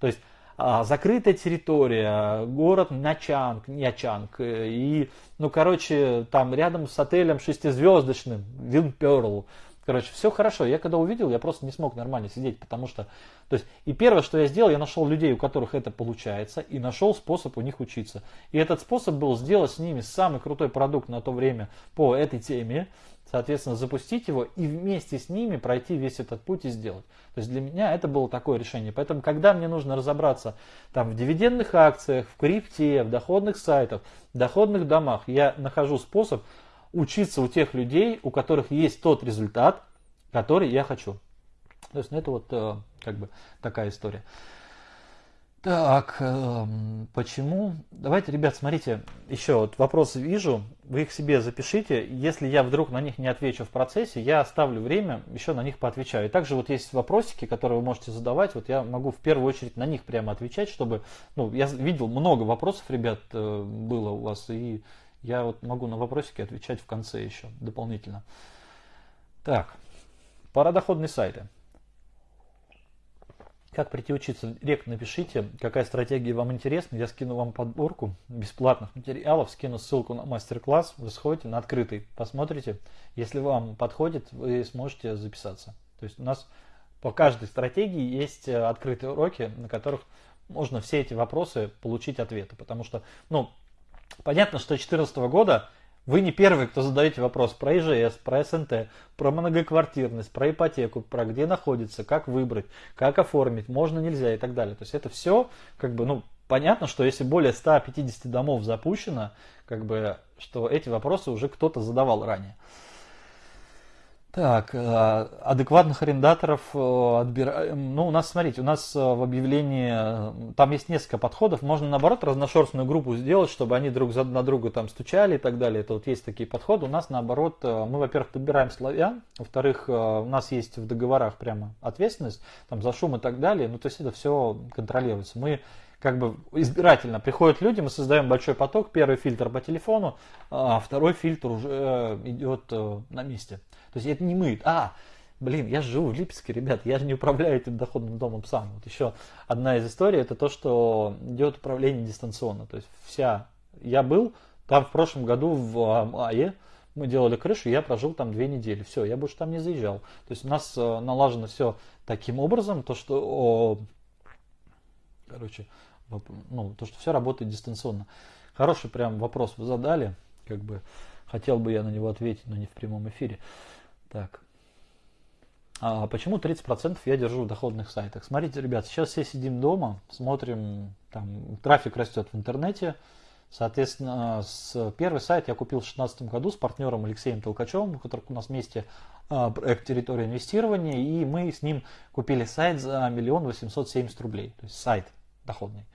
То есть а, закрытая территория, город Начанг, Нячанг, э, и, ну, короче, там рядом с отелем шестизвездочным, Винперл, Короче, все хорошо. Я когда увидел, я просто не смог нормально сидеть, потому что... То есть, и первое, что я сделал, я нашел людей, у которых это получается, и нашел способ у них учиться. И этот способ был сделать с ними самый крутой продукт на то время по этой теме, соответственно, запустить его и вместе с ними пройти весь этот путь и сделать. То есть для меня это было такое решение. Поэтому, когда мне нужно разобраться там, в дивидендных акциях, в крипте, в доходных сайтах, в доходных домах, я нахожу способ учиться у тех людей, у которых есть тот результат, который я хочу. То есть, ну, это вот э, как бы такая история. Так, э, почему? Давайте, ребят, смотрите, еще вот вопросы вижу, вы их себе запишите. Если я вдруг на них не отвечу в процессе, я оставлю время, еще на них поотвечаю. И также вот есть вопросики, которые вы можете задавать, вот я могу в первую очередь на них прямо отвечать, чтобы, ну, я видел много вопросов, ребят, э, было у вас, и я вот могу на вопросики отвечать в конце еще дополнительно. Так, пара доходные сайты. Как прийти учиться? Рек, напишите, какая стратегия вам интересна. Я скину вам подборку бесплатных материалов, скину ссылку на мастер-класс. Вы сходите на открытый, посмотрите. Если вам подходит, вы сможете записаться. То есть у нас по каждой стратегии есть э, открытые уроки, на которых можно все эти вопросы получить ответы. Потому что, ну, Понятно, что 2014 года вы не первый, кто задаете вопрос про ИЖС, про СНТ, про многоквартирность, про ипотеку, про где находится, как выбрать, как оформить, можно, нельзя и так далее. То есть это все, как бы, ну, понятно, что если более 150 домов запущено, как бы, что эти вопросы уже кто-то задавал ранее. Так, э, адекватных арендаторов э, отбираем. Ну, у нас, смотрите, у нас э, в объявлении, там есть несколько подходов. Можно, наоборот, разношерстную группу сделать, чтобы они друг на друга там стучали и так далее. Это вот есть такие подходы. У нас, наоборот, мы, во-первых, подбираем славян. Во-вторых, у нас есть в договорах прямо ответственность там, за шум и так далее. Ну, то есть это все контролируется. Мы как бы избирательно приходят люди, мы создаем большой поток, первый фильтр по телефону, а второй фильтр уже идет на месте. То есть это не мы. А, блин, я живу в Липецке, ребят, я же не управляю этим доходным домом сам. Вот еще одна из историй, это то, что идет управление дистанционно. То есть вся, я был там в прошлом году в мае, мы делали крышу, я прожил там две недели. Все, я больше там не заезжал. То есть у нас э, налажено все таким образом, то что, о, короче, ну, то, что все работает дистанционно. Хороший прям вопрос вы задали, как бы хотел бы я на него ответить, но не в прямом эфире. Так. А почему 30% я держу в доходных сайтах? Смотрите, ребят, сейчас все сидим дома, смотрим, там трафик растет в интернете. Соответственно, с первый сайт я купил в 2016 году с партнером Алексеем Толкачевым, у которого у нас вместе а, проект территория инвестирования, и мы с ним купили сайт за миллион восемьсот семьдесят рублей, то есть сайт доходный.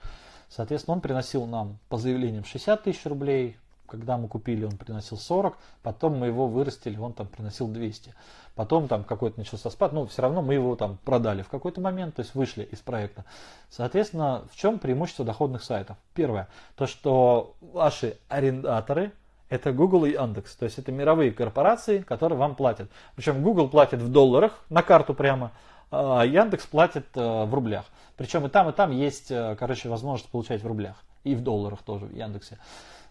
Соответственно, он приносил нам по заявлениям 60 тысяч рублей, когда мы купили, он приносил 40, потом мы его вырастили, он там приносил 200. Потом там какой-то начался спад, но все равно мы его там продали в какой-то момент, то есть вышли из проекта. Соответственно, в чем преимущество доходных сайтов? Первое, то что ваши арендаторы, это Google и Яндекс. То есть это мировые корпорации, которые вам платят. Причем Google платит в долларах на карту прямо, а Яндекс платит э, в рублях. Причем и там, и там есть, э, короче, возможность получать в рублях. И в долларах тоже в Яндексе.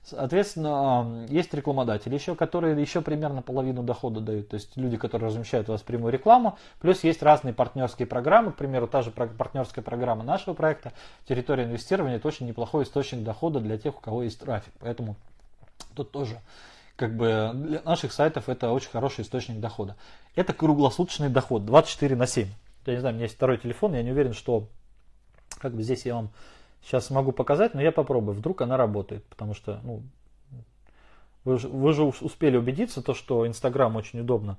Соответственно, есть рекламодатели еще, которые еще примерно половину дохода дают. То есть люди, которые размещают у вас прямую рекламу. Плюс есть разные партнерские программы. К примеру, та же партнерская программа нашего проекта «Территория инвестирования» это очень неплохой источник дохода для тех, у кого есть трафик. Поэтому тут тоже как бы для наших сайтов это очень хороший источник дохода. Это круглосуточный доход 24 на 7. Я не знаю, у меня есть второй телефон, я не уверен, что как бы здесь я вам Сейчас могу показать, но я попробую. Вдруг она работает, потому что ну, вы, вы же успели убедиться, то, что Инстаграм очень удобно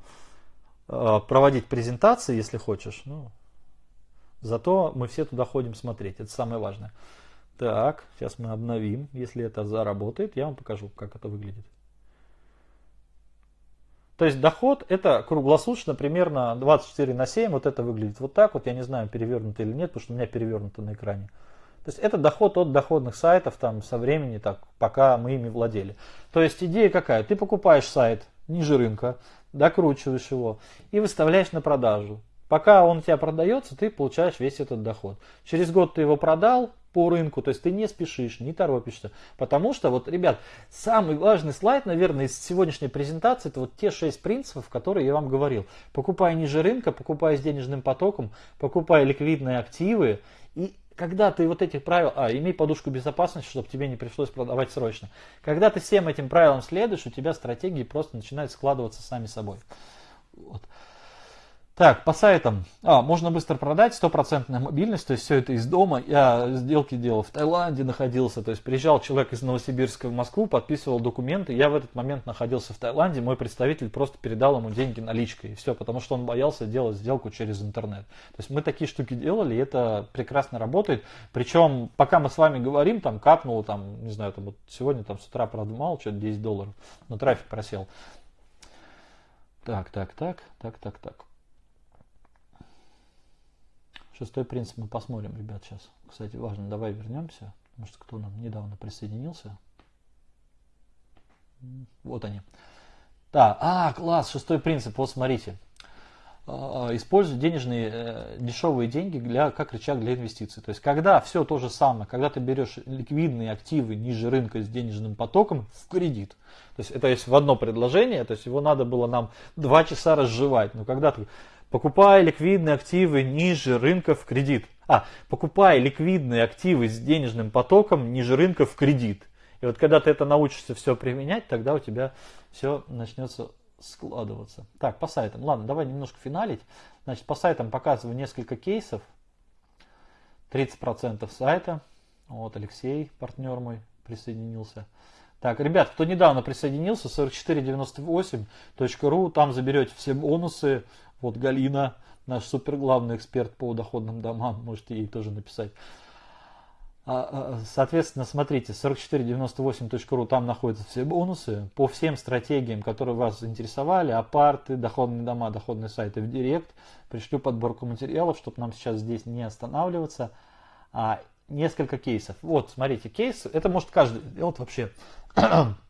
э, проводить презентации, если хочешь. Ну, Зато мы все туда ходим смотреть, это самое важное. Так, сейчас мы обновим. Если это заработает, я вам покажу, как это выглядит. То есть доход это круглосуточно примерно 24 на 7. Вот это выглядит вот так вот. Я не знаю, перевернуто или нет, потому что у меня перевернуто на экране. То есть это доход от доходных сайтов там со времени, так, пока мы ими владели. То есть идея какая? Ты покупаешь сайт ниже рынка, докручиваешь его и выставляешь на продажу. Пока он у тебя продается, ты получаешь весь этот доход. Через год ты его продал, по рынку, то есть ты не спешишь, не торопишься. Потому что, вот, ребят, самый важный слайд, наверное, из сегодняшней презентации, это вот те шесть принципов, которые я вам говорил. Покупай ниже рынка, покупай с денежным потоком, покупай ликвидные активы. И когда ты вот этих правил, а, имей подушку безопасности, чтобы тебе не пришлось продавать срочно. Когда ты всем этим правилам следуешь, у тебя стратегии просто начинают складываться сами собой. Вот. Так, по сайтам. А, можно быстро продать, стопроцентная мобильность, то есть все это из дома. Я сделки делал в Таиланде, находился, то есть приезжал человек из Новосибирска в Москву, подписывал документы. Я в этот момент находился в Таиланде, мой представитель просто передал ему деньги наличкой. И все, потому что он боялся делать сделку через интернет. То есть мы такие штуки делали, и это прекрасно работает. Причем, пока мы с вами говорим, там капнуло, там, не знаю, там вот сегодня там с утра, правда, мало, что-то 10 долларов, но трафик просел. Так, так, так, так, так, так. Шестой принцип мы посмотрим, ребят, сейчас. Кстати, важно, давай вернемся, что кто нам недавно присоединился. Вот они. Да, а, класс, шестой принцип, вот смотрите. А, используй денежные э, дешевые деньги для, как рычаг для инвестиций. То есть, когда все то же самое, когда ты берешь ликвидные активы ниже рынка с денежным потоком в кредит. То есть, это есть в одно предложение, то есть, его надо было нам два часа разжевать. Но когда ты покупая ликвидные активы ниже рынка в кредит. А, покупая ликвидные активы с денежным потоком ниже рынка в кредит. И вот когда ты это научишься все применять, тогда у тебя все начнется складываться. Так, по сайтам. Ладно, давай немножко финалить. Значит, по сайтам показываю несколько кейсов. 30% сайта. Вот Алексей, партнер мой, присоединился. Так, ребят, кто недавно присоединился, 4498.ru, там заберете все бонусы, вот Галина, наш супер главный эксперт по доходным домам, можете ей тоже написать. А, а, соответственно, смотрите, 4498.ru, там находятся все бонусы по всем стратегиям, которые вас заинтересовали, апарты, доходные дома, доходные сайты в директ. Пришлю подборку материалов, чтобы нам сейчас здесь не останавливаться. А, несколько кейсов. Вот, смотрите, кейс, это может каждый сделать вообще.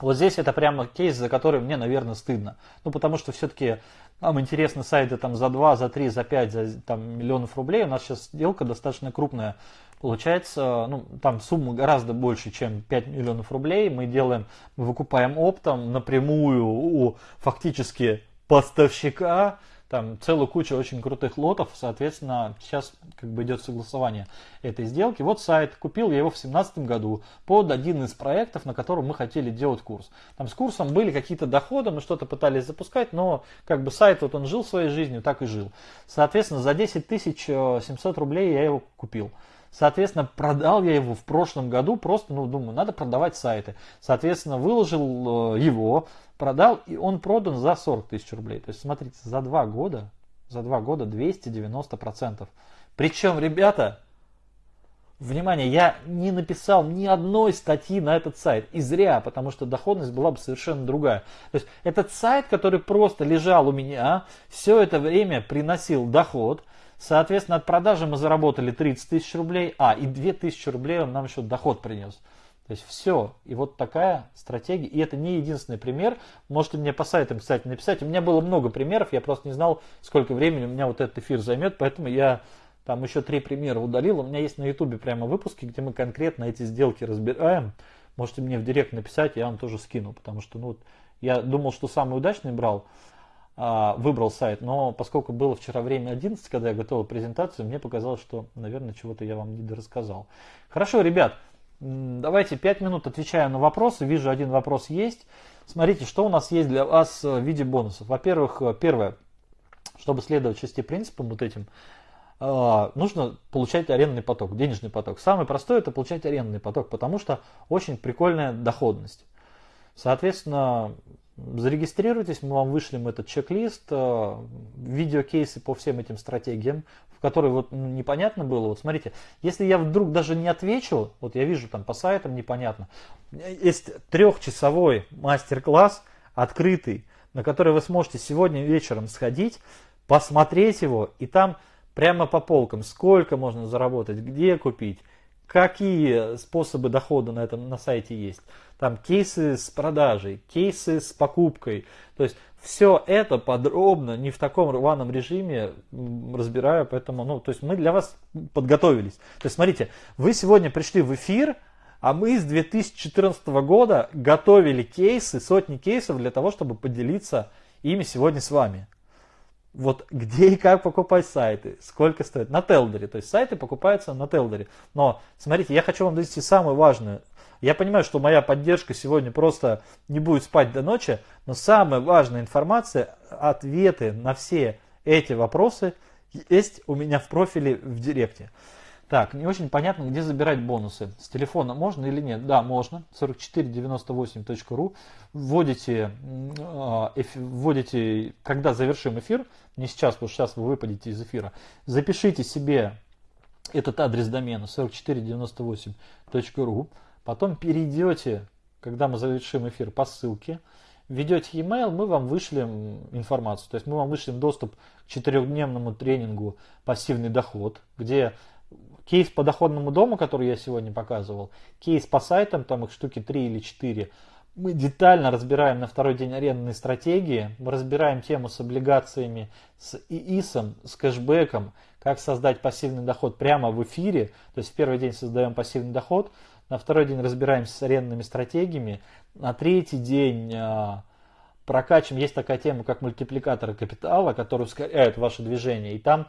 вот здесь это прямо кейс, за который мне, наверное, стыдно. Ну, потому что все-таки нам интересны сайты там за 2, за 3, за 5 за, там, миллионов рублей. У нас сейчас сделка достаточно крупная. Получается, ну, там сумма гораздо больше, чем 5 миллионов рублей. Мы делаем, мы выкупаем оптом напрямую у фактически поставщика там целую кучу очень крутых лотов, соответственно, сейчас как бы идет согласование этой сделки. Вот сайт, купил я его в 2017 году под один из проектов, на котором мы хотели делать курс. Там с курсом были какие-то доходы, мы что-то пытались запускать, но как бы сайт вот он жил своей жизнью, так и жил. Соответственно, за 10 700 рублей я его купил. Соответственно, продал я его в прошлом году, просто, ну, думаю, надо продавать сайты. Соответственно, выложил э, его, продал, и он продан за 40 тысяч рублей. То есть, смотрите, за два года, за два года 290%. Причем, ребята, внимание, я не написал ни одной статьи на этот сайт. И зря, потому что доходность была бы совершенно другая. То есть, этот сайт, который просто лежал у меня, все это время приносил доход – Соответственно, от продажи мы заработали 30 тысяч рублей, а, и 2 тысячи рублей он нам еще доход принес. То есть все. И вот такая стратегия. И это не единственный пример. Можете мне по сайтам, кстати, написать. У меня было много примеров. Я просто не знал, сколько времени у меня вот этот эфир займет. Поэтому я там еще три примера удалил. У меня есть на ютубе прямо выпуски, где мы конкретно эти сделки разбираем. Можете мне в директ написать, я вам тоже скину. Потому что ну, я думал, что самый удачный брал. А, выбрал сайт, но поскольку было вчера время 11, когда я готовил презентацию, мне показалось, что, наверное, чего-то я вам не рассказал. Хорошо, ребят, давайте 5 минут отвечаю на вопросы. Вижу, один вопрос есть. Смотрите, что у нас есть для вас в виде бонусов. Во-первых, первое, чтобы следовать шести принципам вот этим, а, нужно получать арендный поток, денежный поток. Самый простой это получать арендный поток, потому что очень прикольная доходность. Соответственно, Зарегистрируйтесь, мы вам вышлем этот чек-лист, э, видеокейсы по всем этим стратегиям, в которые вот ну, непонятно было. Вот смотрите, если я вдруг даже не отвечу, вот я вижу там по сайтам непонятно, есть трехчасовой мастер-класс открытый, на который вы сможете сегодня вечером сходить, посмотреть его, и там прямо по полкам, сколько можно заработать, где купить, какие способы дохода на этом на сайте есть. Там кейсы с продажей, кейсы с покупкой. То есть все это подробно, не в таком рваном режиме разбираю, поэтому, ну, то есть мы для вас подготовились. То есть смотрите, вы сегодня пришли в эфир, а мы с 2014 года готовили кейсы, сотни кейсов для того, чтобы поделиться ими сегодня с вами вот где и как покупать сайты, сколько стоит. На Телдере, то есть сайты покупаются на Телдере. Но смотрите, я хочу вам донести самое важное. Я понимаю, что моя поддержка сегодня просто не будет спать до ночи, но самая важная информация, ответы на все эти вопросы есть у меня в профиле в Директе. Так, не очень понятно, где забирать бонусы. С телефона можно или нет? Да, можно. 4498.ru. Вводите, а, вводите, когда завершим эфир, не сейчас, потому что сейчас вы выпадете из эфира, запишите себе этот адрес домена 4498.ru. Потом перейдете, когда мы завершим эфир, по ссылке, введете e-mail, мы вам вышлем информацию. То есть мы вам вышлем доступ к четырехдневному тренингу «Пассивный доход», где Кейс по доходному дому, который я сегодня показывал, кейс по сайтам, там их штуки 3 или 4, мы детально разбираем на второй день арендные стратегии, мы разбираем тему с облигациями, с ИИСом, с кэшбэком, как создать пассивный доход прямо в эфире, то есть в первый день создаем пассивный доход, на второй день разбираемся с арендными стратегиями, на третий день а, прокачиваем, есть такая тема, как мультипликаторы капитала, которые ускоряют ваше движение, и там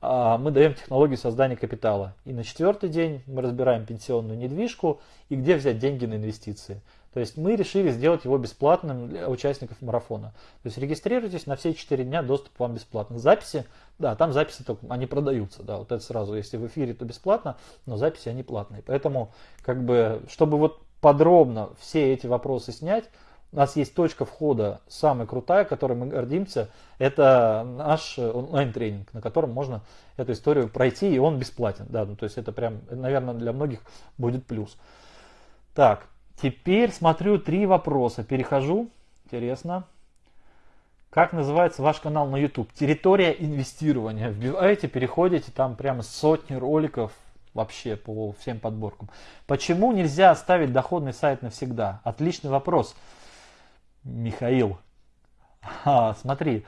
мы даем технологию создания капитала. И на четвертый день мы разбираем пенсионную недвижку и где взять деньги на инвестиции. То есть мы решили сделать его бесплатным для участников марафона. То есть регистрируйтесь на все 4 дня, доступ вам бесплатный. Записи, да, там записи только, они продаются, да, вот это сразу, если в эфире, то бесплатно, но записи они платные. Поэтому, как бы, чтобы вот подробно все эти вопросы снять, у нас есть точка входа самая крутая, которой мы гордимся. Это наш онлайн-тренинг, на котором можно эту историю пройти, и он бесплатен. Да, ну, то есть это прям, наверное, для многих будет плюс. Так, теперь смотрю три вопроса. Перехожу. Интересно. Как называется ваш канал на YouTube? Территория инвестирования. Вбиваете, переходите, там прямо сотни роликов вообще по всем подборкам. Почему нельзя оставить доходный сайт навсегда? Отличный вопрос. Михаил, а, смотри,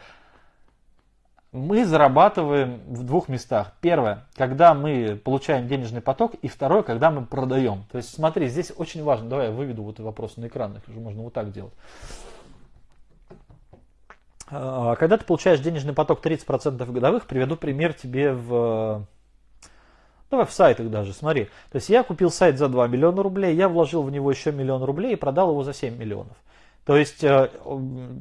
мы зарабатываем в двух местах. Первое, когда мы получаем денежный поток, и второе, когда мы продаем. То есть смотри, здесь очень важно, давай я выведу вот вопрос на экран, их уже можно вот так делать. А, когда ты получаешь денежный поток 30% годовых, приведу пример тебе в Давай в сайтах даже, смотри. То есть я купил сайт за 2 миллиона рублей, я вложил в него еще миллион рублей и продал его за 7 миллионов. То есть, э,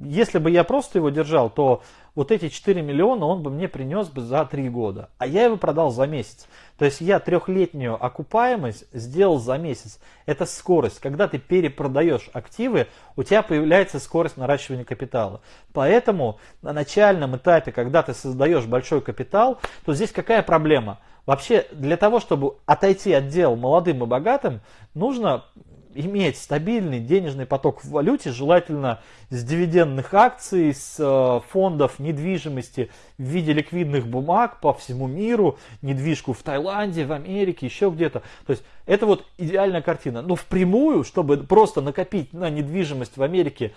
если бы я просто его держал, то вот эти 4 миллиона он бы мне принес бы за 3 года. А я его продал за месяц. То есть я трехлетнюю окупаемость сделал за месяц. Это скорость. Когда ты перепродаешь активы, у тебя появляется скорость наращивания капитала. Поэтому на начальном этапе, когда ты создаешь большой капитал, то здесь какая проблема? Вообще, для того, чтобы отойти от дел молодым и богатым, нужно иметь стабильный денежный поток в валюте, желательно с дивидендных акций, с э, фондов недвижимости в виде ликвидных бумаг по всему миру, недвижку в Таиланде, в Америке, еще где-то. То есть это вот идеальная картина. Но впрямую, чтобы просто накопить на недвижимость в Америке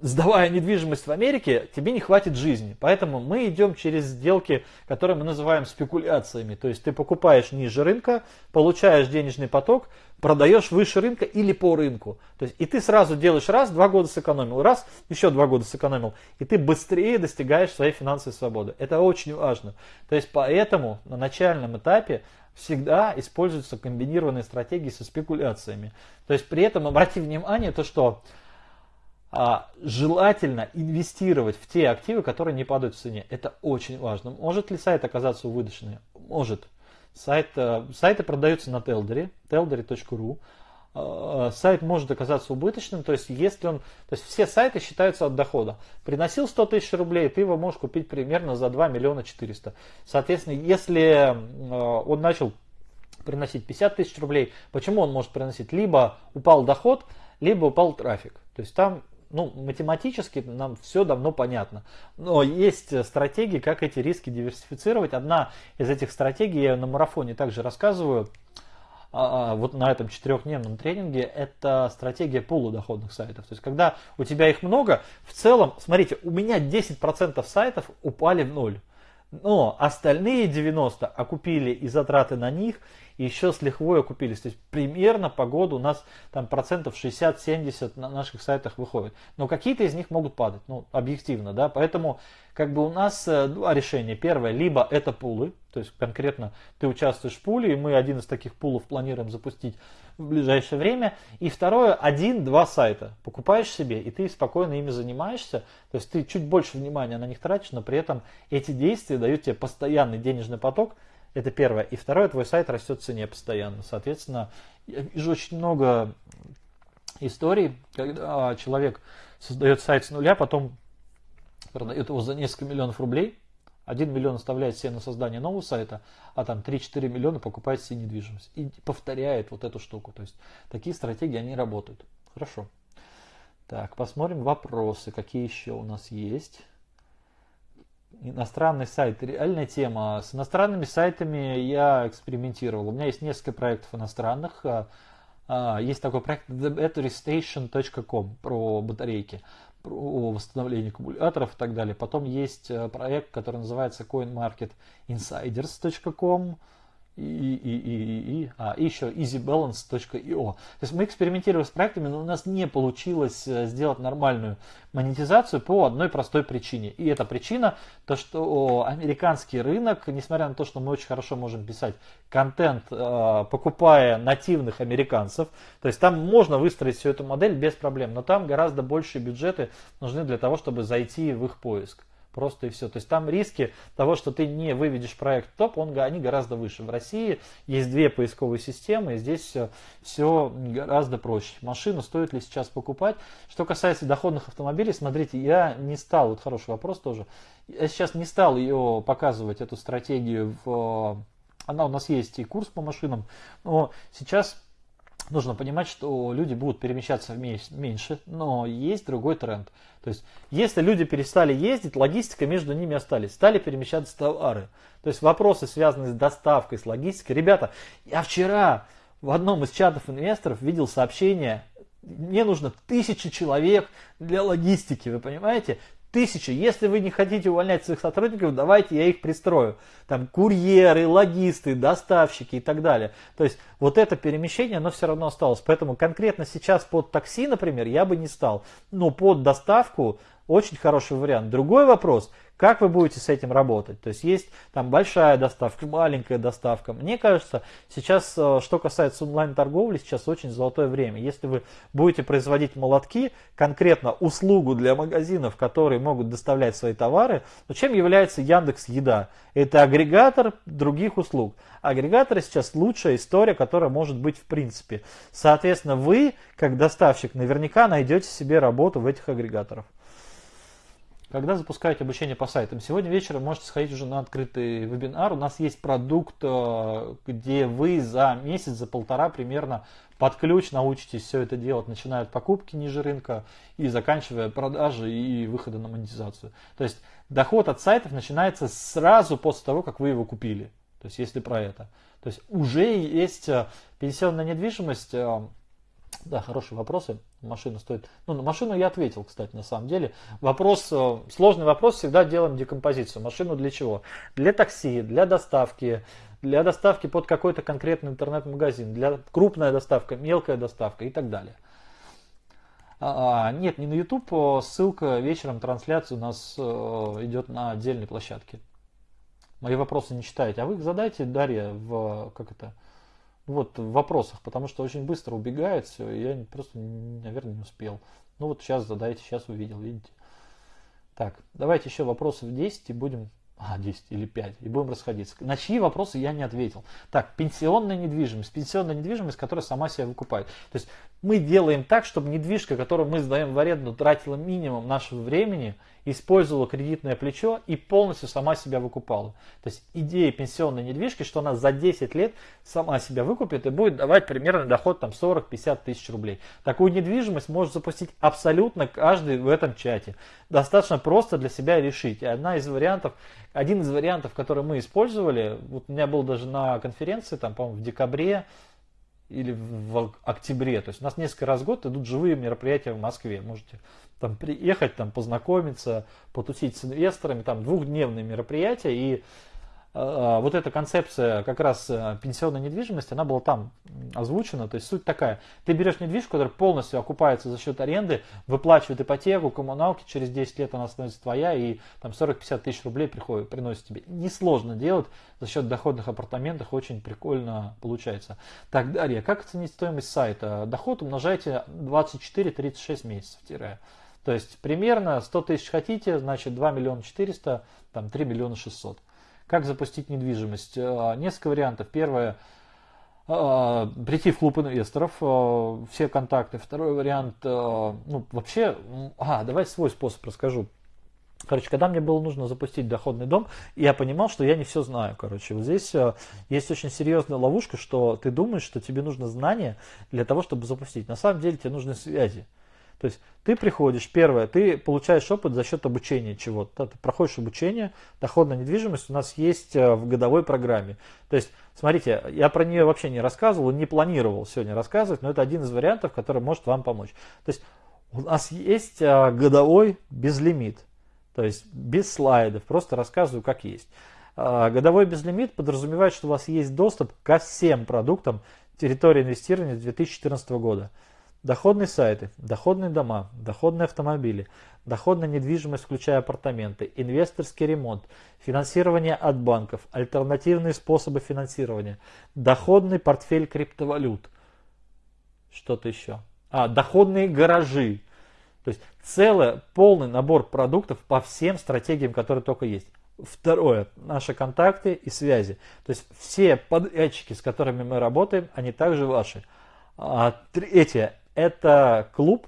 сдавая недвижимость в Америке, тебе не хватит жизни. Поэтому мы идем через сделки, которые мы называем спекуляциями. То есть ты покупаешь ниже рынка, получаешь денежный поток, продаешь выше рынка или по рынку. То есть и ты сразу делаешь раз, два года сэкономил, раз, еще два года сэкономил. И ты быстрее достигаешь своей финансовой свободы. Это очень важно. То есть поэтому на начальном этапе всегда используются комбинированные стратегии со спекуляциями. То есть при этом обрати внимание, то что а, желательно инвестировать в те активы, которые не падают в цене. Это очень важно. Может ли сайт оказаться убыточным? Может. Сайт, э, сайты продаются на Телдере, teldery.ru. э, сайт может оказаться убыточным, то есть если он, то есть все сайты считаются от дохода. Приносил 100 тысяч рублей, ты его можешь купить примерно за 2 миллиона 400. Соответственно, если э, он начал приносить 50 тысяч рублей, почему он может приносить? Либо упал доход, либо упал трафик. То есть там ну, математически нам все давно понятно. Но есть стратегии, как эти риски диверсифицировать. Одна из этих стратегий, я на марафоне также рассказываю, а, а, вот на этом четырехдневном тренинге, это стратегия полудоходных сайтов. То есть, когда у тебя их много, в целом, смотрите, у меня 10% сайтов упали в ноль. Но остальные 90 окупили и затраты на них, еще с лихвой окупились. То есть примерно по году у нас там процентов 60-70 на наших сайтах выходит. Но какие-то из них могут падать, ну, объективно, да, поэтому как бы у нас э, два решения. Первое, либо это пулы, то есть конкретно ты участвуешь в пуле, и мы один из таких пулов планируем запустить в ближайшее время. И второе, один-два сайта. Покупаешь себе, и ты спокойно ими занимаешься. То есть ты чуть больше внимания на них тратишь, но при этом эти действия дают тебе постоянный денежный поток, это первое. И второе, твой сайт растет в цене постоянно. Соответственно, я вижу очень много историй, когда человек создает сайт с нуля, потом продает его за несколько миллионов рублей, 1 миллион оставляет себе на создание нового сайта, а там 3-4 миллиона покупает себе недвижимость. И повторяет вот эту штуку. То есть такие стратегии, они работают. Хорошо. Так, посмотрим вопросы, какие еще у нас есть иностранный сайт. Реальная тема. С иностранными сайтами я экспериментировал. У меня есть несколько проектов иностранных. А, а, есть такой проект thebatterystation.com про батарейки, про восстановление аккумуляторов и так далее. Потом есть э, проект, который называется coinmarketinsiders.com и, и, и, и, и, а, и еще easybalance.io. То есть мы экспериментировали с проектами, но у нас не получилось э, сделать нормальную монетизацию по одной простой причине. И эта причина, то что американский рынок, несмотря на то, что мы очень хорошо можем писать контент, э, покупая нативных американцев, то есть там можно выстроить всю эту модель без проблем, но там гораздо большие бюджеты нужны для того, чтобы зайти в их поиск. Просто и все. То есть там риски того, что ты не выведешь проект топ, он, они гораздо выше. В России есть две поисковые системы, и здесь все, все гораздо проще. Машину стоит ли сейчас покупать? Что касается доходных автомобилей, смотрите, я не стал, вот хороший вопрос тоже, я сейчас не стал ее показывать, эту стратегию в... Она у нас есть и курс по машинам, но сейчас нужно понимать, что люди будут перемещаться меньше, но есть другой тренд. То есть, если люди перестали ездить, логистика между ними остались, стали перемещаться товары. То есть, вопросы, связанные с доставкой, с логистикой. Ребята, я вчера в одном из чатов инвесторов видел сообщение, мне нужно тысяча человек для логистики, вы понимаете? Тысячи. Если вы не хотите увольнять своих сотрудников, давайте я их пристрою. Там курьеры, логисты, доставщики и так далее. То есть вот это перемещение, оно все равно осталось. Поэтому конкретно сейчас под такси, например, я бы не стал. Но под доставку очень хороший вариант. Другой вопрос, как вы будете с этим работать? То есть есть там большая доставка, маленькая доставка. Мне кажется, сейчас, э, что касается онлайн-торговли, сейчас очень золотое время. Если вы будете производить молотки, конкретно услугу для магазинов, которые могут доставлять свои товары, то чем является Яндекс Еда? Это агрегатор других услуг. Агрегаторы сейчас лучшая история, которая может быть в принципе. Соответственно, вы, как доставщик, наверняка найдете себе работу в этих агрегаторах. Когда запускаете обучение по сайтам, сегодня вечером можете сходить уже на открытый вебинар. У нас есть продукт, э, где вы за месяц, за полтора примерно под ключ научитесь все это делать, начиная от покупки ниже рынка и заканчивая продажи и выхода на монетизацию. То есть доход от сайтов начинается сразу после того, как вы его купили. То есть если про это. То есть уже есть э, пенсионная недвижимость, э, да, хорошие вопросы. Машина стоит. Ну, на машину я ответил, кстати, на самом деле. Вопрос, э, сложный вопрос, всегда делаем декомпозицию. Машину для чего? Для такси, для доставки, для доставки под какой-то конкретный интернет-магазин, для крупная доставка, мелкая доставка и так далее. А, а нет, не на YouTube, а ссылка вечером трансляции у нас э, идет на отдельной площадке. Мои вопросы не читаете, а вы их задайте, Дарья, в как это, вот в вопросах, потому что очень быстро убегает все, и я просто, наверное, не успел. Ну вот сейчас задайте, сейчас увидел, видите. Так, давайте еще вопросов 10 и будем а, 10 или 5, и будем расходиться. На чьи вопросы я не ответил. Так, пенсионная недвижимость. Пенсионная недвижимость, которая сама себя выкупает. То есть мы делаем так, чтобы недвижка, которую мы сдаем в аренду, тратила минимум нашего времени, использовала кредитное плечо и полностью сама себя выкупала. То есть идея пенсионной недвижки, что она за 10 лет сама себя выкупит и будет давать примерно доход там 40-50 тысяч рублей. Такую недвижимость может запустить абсолютно каждый в этом чате. Достаточно просто для себя решить. И одна из вариантов, один из вариантов, который мы использовали, вот у меня был даже на конференции, там, по-моему, в декабре, или в октябре. То есть у нас несколько раз в год идут живые мероприятия в Москве. Можете там приехать, там познакомиться, потусить с инвесторами, там двухдневные мероприятия. И а, вот эта концепция как раз э, пенсионной недвижимости, она была там озвучена. То есть суть такая, ты берешь недвижку, которая полностью окупается за счет аренды, выплачивает ипотеку, коммуналки, через 10 лет она становится твоя и там 40-50 тысяч рублей приходит, приносит тебе. Несложно делать за счет доходных апартаментов, очень прикольно получается. Так, Дарья, как оценить стоимость сайта? Доход умножайте 24-36 месяцев. Тире. То есть примерно 100 тысяч хотите, значит 2 миллиона 400, там 3 миллиона 600. Как запустить недвижимость? Э, несколько вариантов. Первое э, прийти в клуб инвесторов, э, все контакты. Второй вариант, ну, вообще, а, давай свой способ расскажу. Короче, когда мне было нужно запустить доходный дом, я понимал, что я не все знаю. Короче, вот здесь есть очень серьезная ловушка, что ты думаешь, что тебе нужно знания для того, чтобы запустить. На самом деле тебе нужны связи. То есть ты приходишь, первое, ты получаешь опыт за счет обучения чего-то. Ты проходишь обучение, доходная недвижимость у нас есть э, в годовой программе. То есть, смотрите, я про нее вообще не рассказывал, не планировал сегодня рассказывать, но это один из вариантов, который может вам помочь. То есть у нас есть э, годовой безлимит, то есть без слайдов, просто рассказываю как есть. Э, годовой безлимит подразумевает, что у вас есть доступ ко всем продуктам территории инвестирования 2014 года. Доходные сайты, доходные дома, доходные автомобили, доходная недвижимость, включая апартаменты, инвесторский ремонт, финансирование от банков, альтернативные способы финансирования, доходный портфель криптовалют. Что-то еще. А, доходные гаражи. То есть целый полный набор продуктов по всем стратегиям, которые только есть. Второе, наши контакты и связи. То есть все подрядчики, с которыми мы работаем, они также ваши. А, третье, это клуб,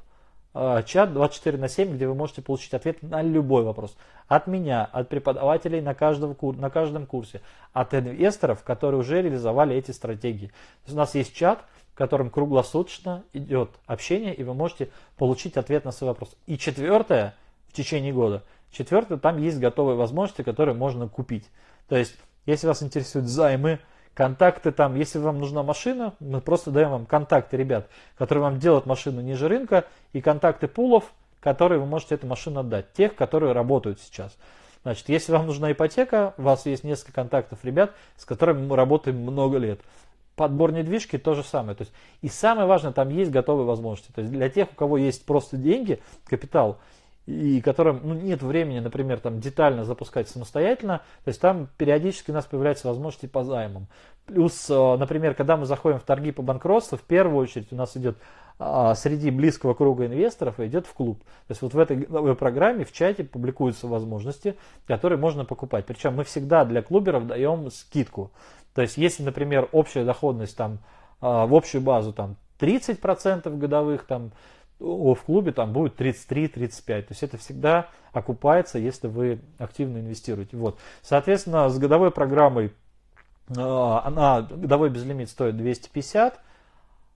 э, чат 24 на 7, где вы можете получить ответ на любой вопрос. От меня, от преподавателей на, каждом, на каждом курсе, от инвесторов, которые уже реализовали эти стратегии. У нас есть чат, в котором круглосуточно идет общение, и вы можете получить ответ на свой вопрос. И четвертое, в течение года, четвертое, там есть готовые возможности, которые можно купить. То есть, если вас интересуют займы, Контакты там, если вам нужна машина, мы просто даем вам контакты ребят, которые вам делают машину ниже рынка, и контакты пулов, которые вы можете эту машину отдать, тех, которые работают сейчас. Значит, если вам нужна ипотека, у вас есть несколько контактов ребят, с которыми мы работаем много лет. Подбор недвижки то же самое. То есть, и самое важное, там есть готовые возможности. То есть для тех, у кого есть просто деньги, капитал, и которым ну, нет времени, например, там детально запускать самостоятельно, то есть там периодически у нас появляются возможности по займам. Плюс, э, например, когда мы заходим в торги по банкротству, в первую очередь у нас идет а, среди близкого круга инвесторов идет в клуб. То есть вот в этой программе в чате публикуются возможности, которые можно покупать. Причем мы всегда для клуберов даем скидку. То есть если, например, общая доходность там а, в общую базу там 30% годовых, там в клубе там будет 33-35. То есть это всегда окупается, если вы активно инвестируете. Вот. Соответственно, с годовой программой э, она, годовой безлимит стоит 250.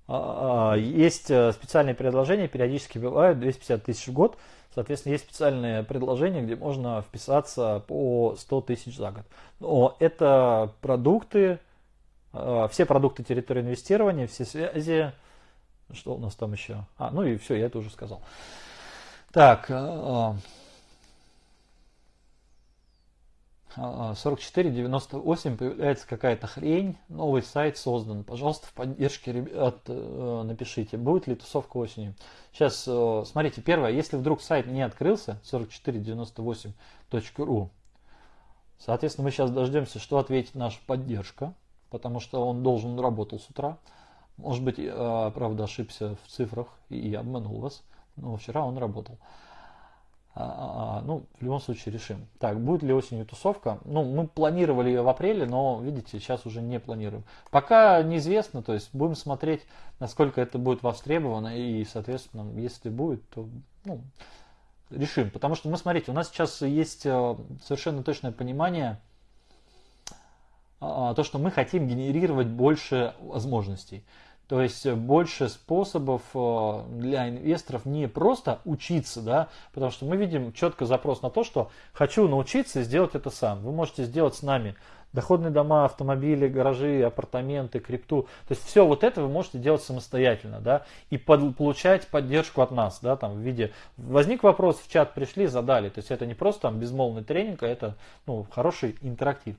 А, а, есть э, специальные предложения, периодически бывают 250 тысяч в год. Соответственно, есть специальные предложения, где можно вписаться по 100 тысяч за год. Но это продукты, все продукты территории инвестирования, все связи, что у нас там еще? А, ну и все, я это уже сказал. Так, 4498 а, а, появляется какая-то хрень, новый сайт создан. Пожалуйста, в поддержке ребят э, напишите, будет ли тусовка осенью. Сейчас, э, смотрите, первое, если вдруг сайт не открылся, 4498.ru, соответственно, мы сейчас дождемся, что ответит наша поддержка, потому что он должен работал с утра. Может быть, я, правда, ошибся в цифрах и обманул вас, но вчера он работал. А, а, ну, в любом случае решим. Так, будет ли осенью тусовка? Ну, мы планировали ее в апреле, но, видите, сейчас уже не планируем. Пока неизвестно, то есть будем смотреть, насколько это будет востребовано, и, соответственно, если будет, то, ну, решим. Потому что, мы, смотрите, у нас сейчас есть совершенно точное понимание, то, что мы хотим генерировать больше возможностей. То есть больше способов э, для инвесторов не просто учиться, да, потому что мы видим четко запрос на то, что хочу научиться сделать это сам. Вы можете сделать с нами доходные дома, автомобили, гаражи, апартаменты, крипту. То есть все вот это вы можете делать самостоятельно, да, и под, получать поддержку от нас, да, там в виде возник вопрос в чат пришли, задали. То есть это не просто там безмолвный тренинг, а это ну, хороший интерактив.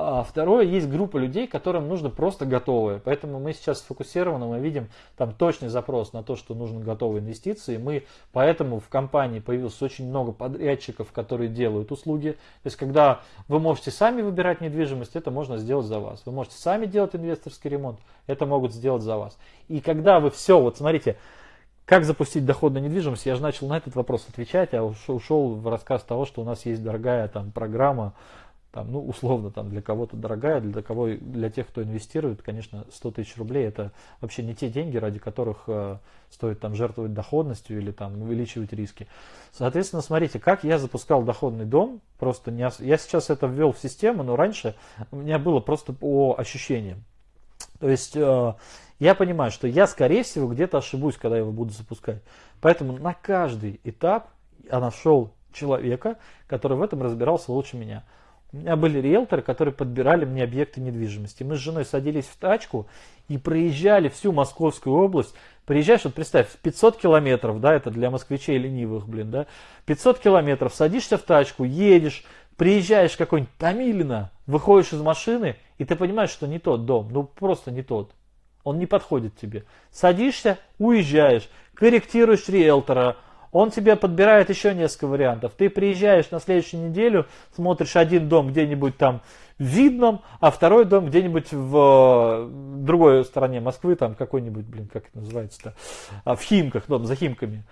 А второе, есть группа людей, которым нужно просто готовые. Поэтому мы сейчас сфокусированы, мы видим там точный запрос на то, что нужны готовые инвестиции. Мы поэтому в компании появилось очень много подрядчиков, которые делают услуги. То есть, когда вы можете сами выбирать недвижимость, это можно сделать за вас. Вы можете сами делать инвесторский ремонт, это могут сделать за вас. И когда вы все, вот смотрите, как запустить доходную недвижимость? Я же начал на этот вопрос отвечать, а ушел в рассказ того, что у нас есть дорогая там программа там, ну, условно, там, для кого-то дорогая, для, кого, для тех, кто инвестирует, конечно, 100 тысяч рублей это вообще не те деньги, ради которых э, стоит там жертвовать доходностью или там увеличивать риски. Соответственно, смотрите, как я запускал доходный дом, просто не, я сейчас это ввел в систему, но раньше у меня было просто по ощущениям. То есть э, я понимаю, что я, скорее всего, где-то ошибусь, когда я его буду запускать. Поэтому на каждый этап я нашел человека, который в этом разбирался лучше меня. У меня были риэлторы, которые подбирали мне объекты недвижимости. Мы с женой садились в тачку и проезжали всю Московскую область. Приезжаешь, вот представь, 500 километров, да, это для москвичей ленивых, блин, да, 500 километров, садишься в тачку, едешь, приезжаешь какой-нибудь Томилино, выходишь из машины, и ты понимаешь, что не тот дом, ну просто не тот. Он не подходит тебе. Садишься, уезжаешь, корректируешь риэлтора, он тебе подбирает еще несколько вариантов. Ты приезжаешь на следующую неделю, смотришь один дом где-нибудь там в Видном, а второй дом где-нибудь в другой стороне Москвы, там какой-нибудь, блин, как это называется-то, а, в Химках, дом за Химками.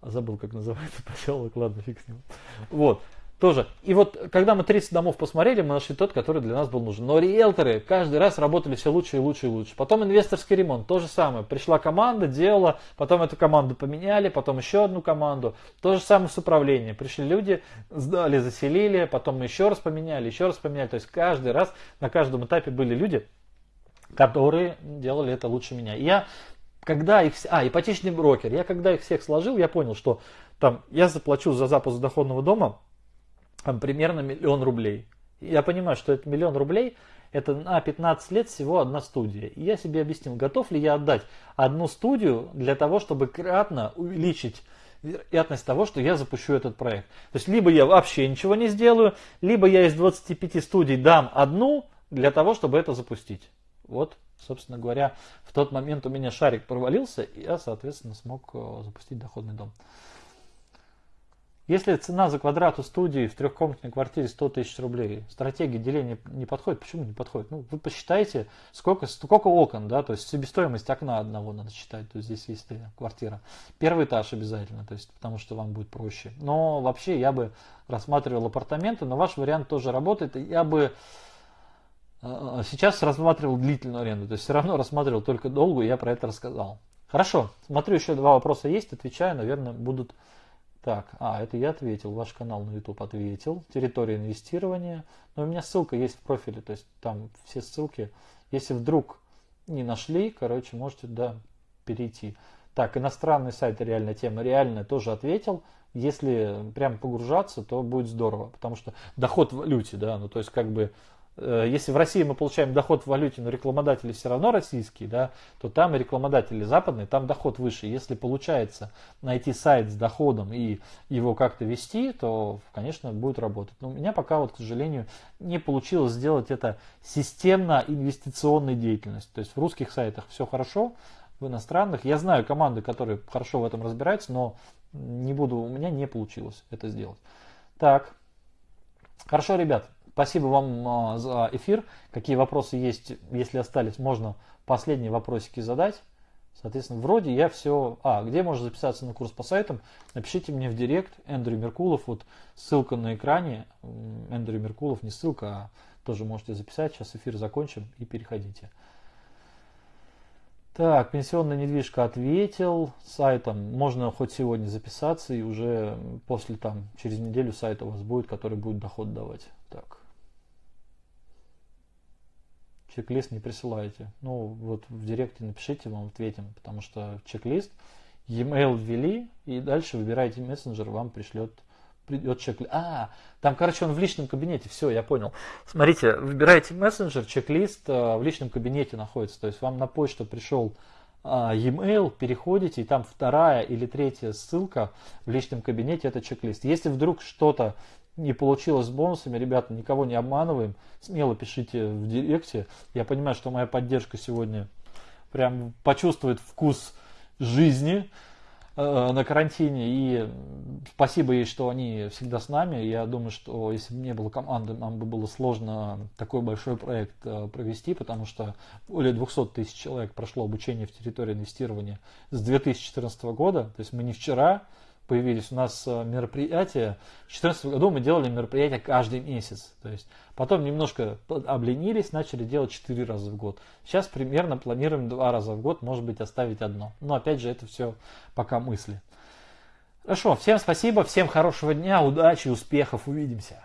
Забыл, как называется поселок, ладно, фиг с ним. Вот. Тоже. И вот, когда мы 30 домов посмотрели, мы нашли тот, который для нас был нужен. Но риэлторы каждый раз работали все лучше и лучше и лучше. Потом инвесторский ремонт, то же самое. Пришла команда, делала, потом эту команду поменяли, потом еще одну команду. То же самое с управлением. Пришли люди, сдали, заселили, потом мы еще раз поменяли, еще раз поменяли. То есть каждый раз, на каждом этапе были люди, которые делали это лучше меня. И я когда их... А, ипотечный брокер. Я когда их всех сложил, я понял, что там я заплачу за запуск доходного дома там, примерно миллион рублей. Я понимаю, что это миллион рублей, это на 15 лет всего одна студия. И я себе объяснил, готов ли я отдать одну студию для того, чтобы кратно увеличить вероятность того, что я запущу этот проект. То есть, либо я вообще ничего не сделаю, либо я из 25 студий дам одну для того, чтобы это запустить. Вот, собственно говоря, в тот момент у меня шарик провалился, и я, соответственно, смог э, запустить доходный дом. Если цена за квадрат у студии в трехкомнатной квартире 100 тысяч рублей, стратегия деления не подходит, почему не подходит? Ну, вы посчитайте, сколько, сколько окон, да, то есть себестоимость окна одного надо считать, то есть здесь есть квартира. Первый этаж обязательно, то есть потому что вам будет проще. Но вообще я бы рассматривал апартаменты, но ваш вариант тоже работает. Я бы э, сейчас рассматривал длительную аренду, то есть все равно рассматривал только долгую, я про это рассказал. Хорошо, смотрю, еще два вопроса есть, отвечаю, наверное, будут так, а, это я ответил, ваш канал на YouTube ответил, территория инвестирования. Но у меня ссылка есть в профиле, то есть там все ссылки. Если вдруг не нашли, короче, можете, да, перейти. Так, иностранный сайт реальная тема, реальная тоже ответил. Если прям погружаться, то будет здорово, потому что доход в валюте, да, ну то есть как бы если в России мы получаем доход в валюте, но рекламодатели все равно российские, да, то там рекламодатели западные, там доход выше. Если получается найти сайт с доходом и его как-то вести, то, конечно, будет работать. Но у меня пока, вот, к сожалению, не получилось сделать это системно инвестиционной деятельностью. То есть в русских сайтах все хорошо, в иностранных. Я знаю команды, которые хорошо в этом разбираются, но не буду, у меня не получилось это сделать. Так, хорошо, ребят. Спасибо вам а, за эфир. Какие вопросы есть, если остались, можно последние вопросики задать. Соответственно, вроде я все... А, где можно записаться на курс по сайтам? Напишите мне в директ, Эндрю Меркулов, вот ссылка на экране. Эндрю Меркулов, не ссылка, а тоже можете записать. Сейчас эфир закончим и переходите. Так, пенсионная недвижка ответил сайтом. Можно хоть сегодня записаться и уже после там, через неделю сайт у вас будет, который будет доход давать. Так. Чек-лист не присылаете. Ну, вот в директе напишите, вам ответим, потому что чек-лист, e-mail ввели, и дальше выбираете мессенджер, вам пришлет придет чек-лист. А, там, короче, он в личном кабинете, все, я понял. Смотрите, выбираете мессенджер, чек-лист а, в личном кабинете находится. То есть вам на почту пришел а, e-mail, переходите, и там вторая или третья ссылка в личном кабинете, это чек-лист. Если вдруг что-то не получилось с бонусами, ребята, никого не обманываем, смело пишите в директе. Я понимаю, что моя поддержка сегодня прям почувствует вкус жизни э, на карантине. И спасибо ей, что они всегда с нами. Я думаю, что если бы не было команды, нам бы было сложно такой большой проект э, провести, потому что более 200 тысяч человек прошло обучение в территории инвестирования с 2014 года. То есть мы не вчера появились у нас э, мероприятия. В 2014 году мы делали мероприятия каждый месяц. То есть потом немножко обленились, начали делать 4 раза в год. Сейчас примерно планируем 2 раза в год, может быть оставить одно. Но опять же это все пока мысли. Хорошо, всем спасибо, всем хорошего дня, удачи, успехов, увидимся.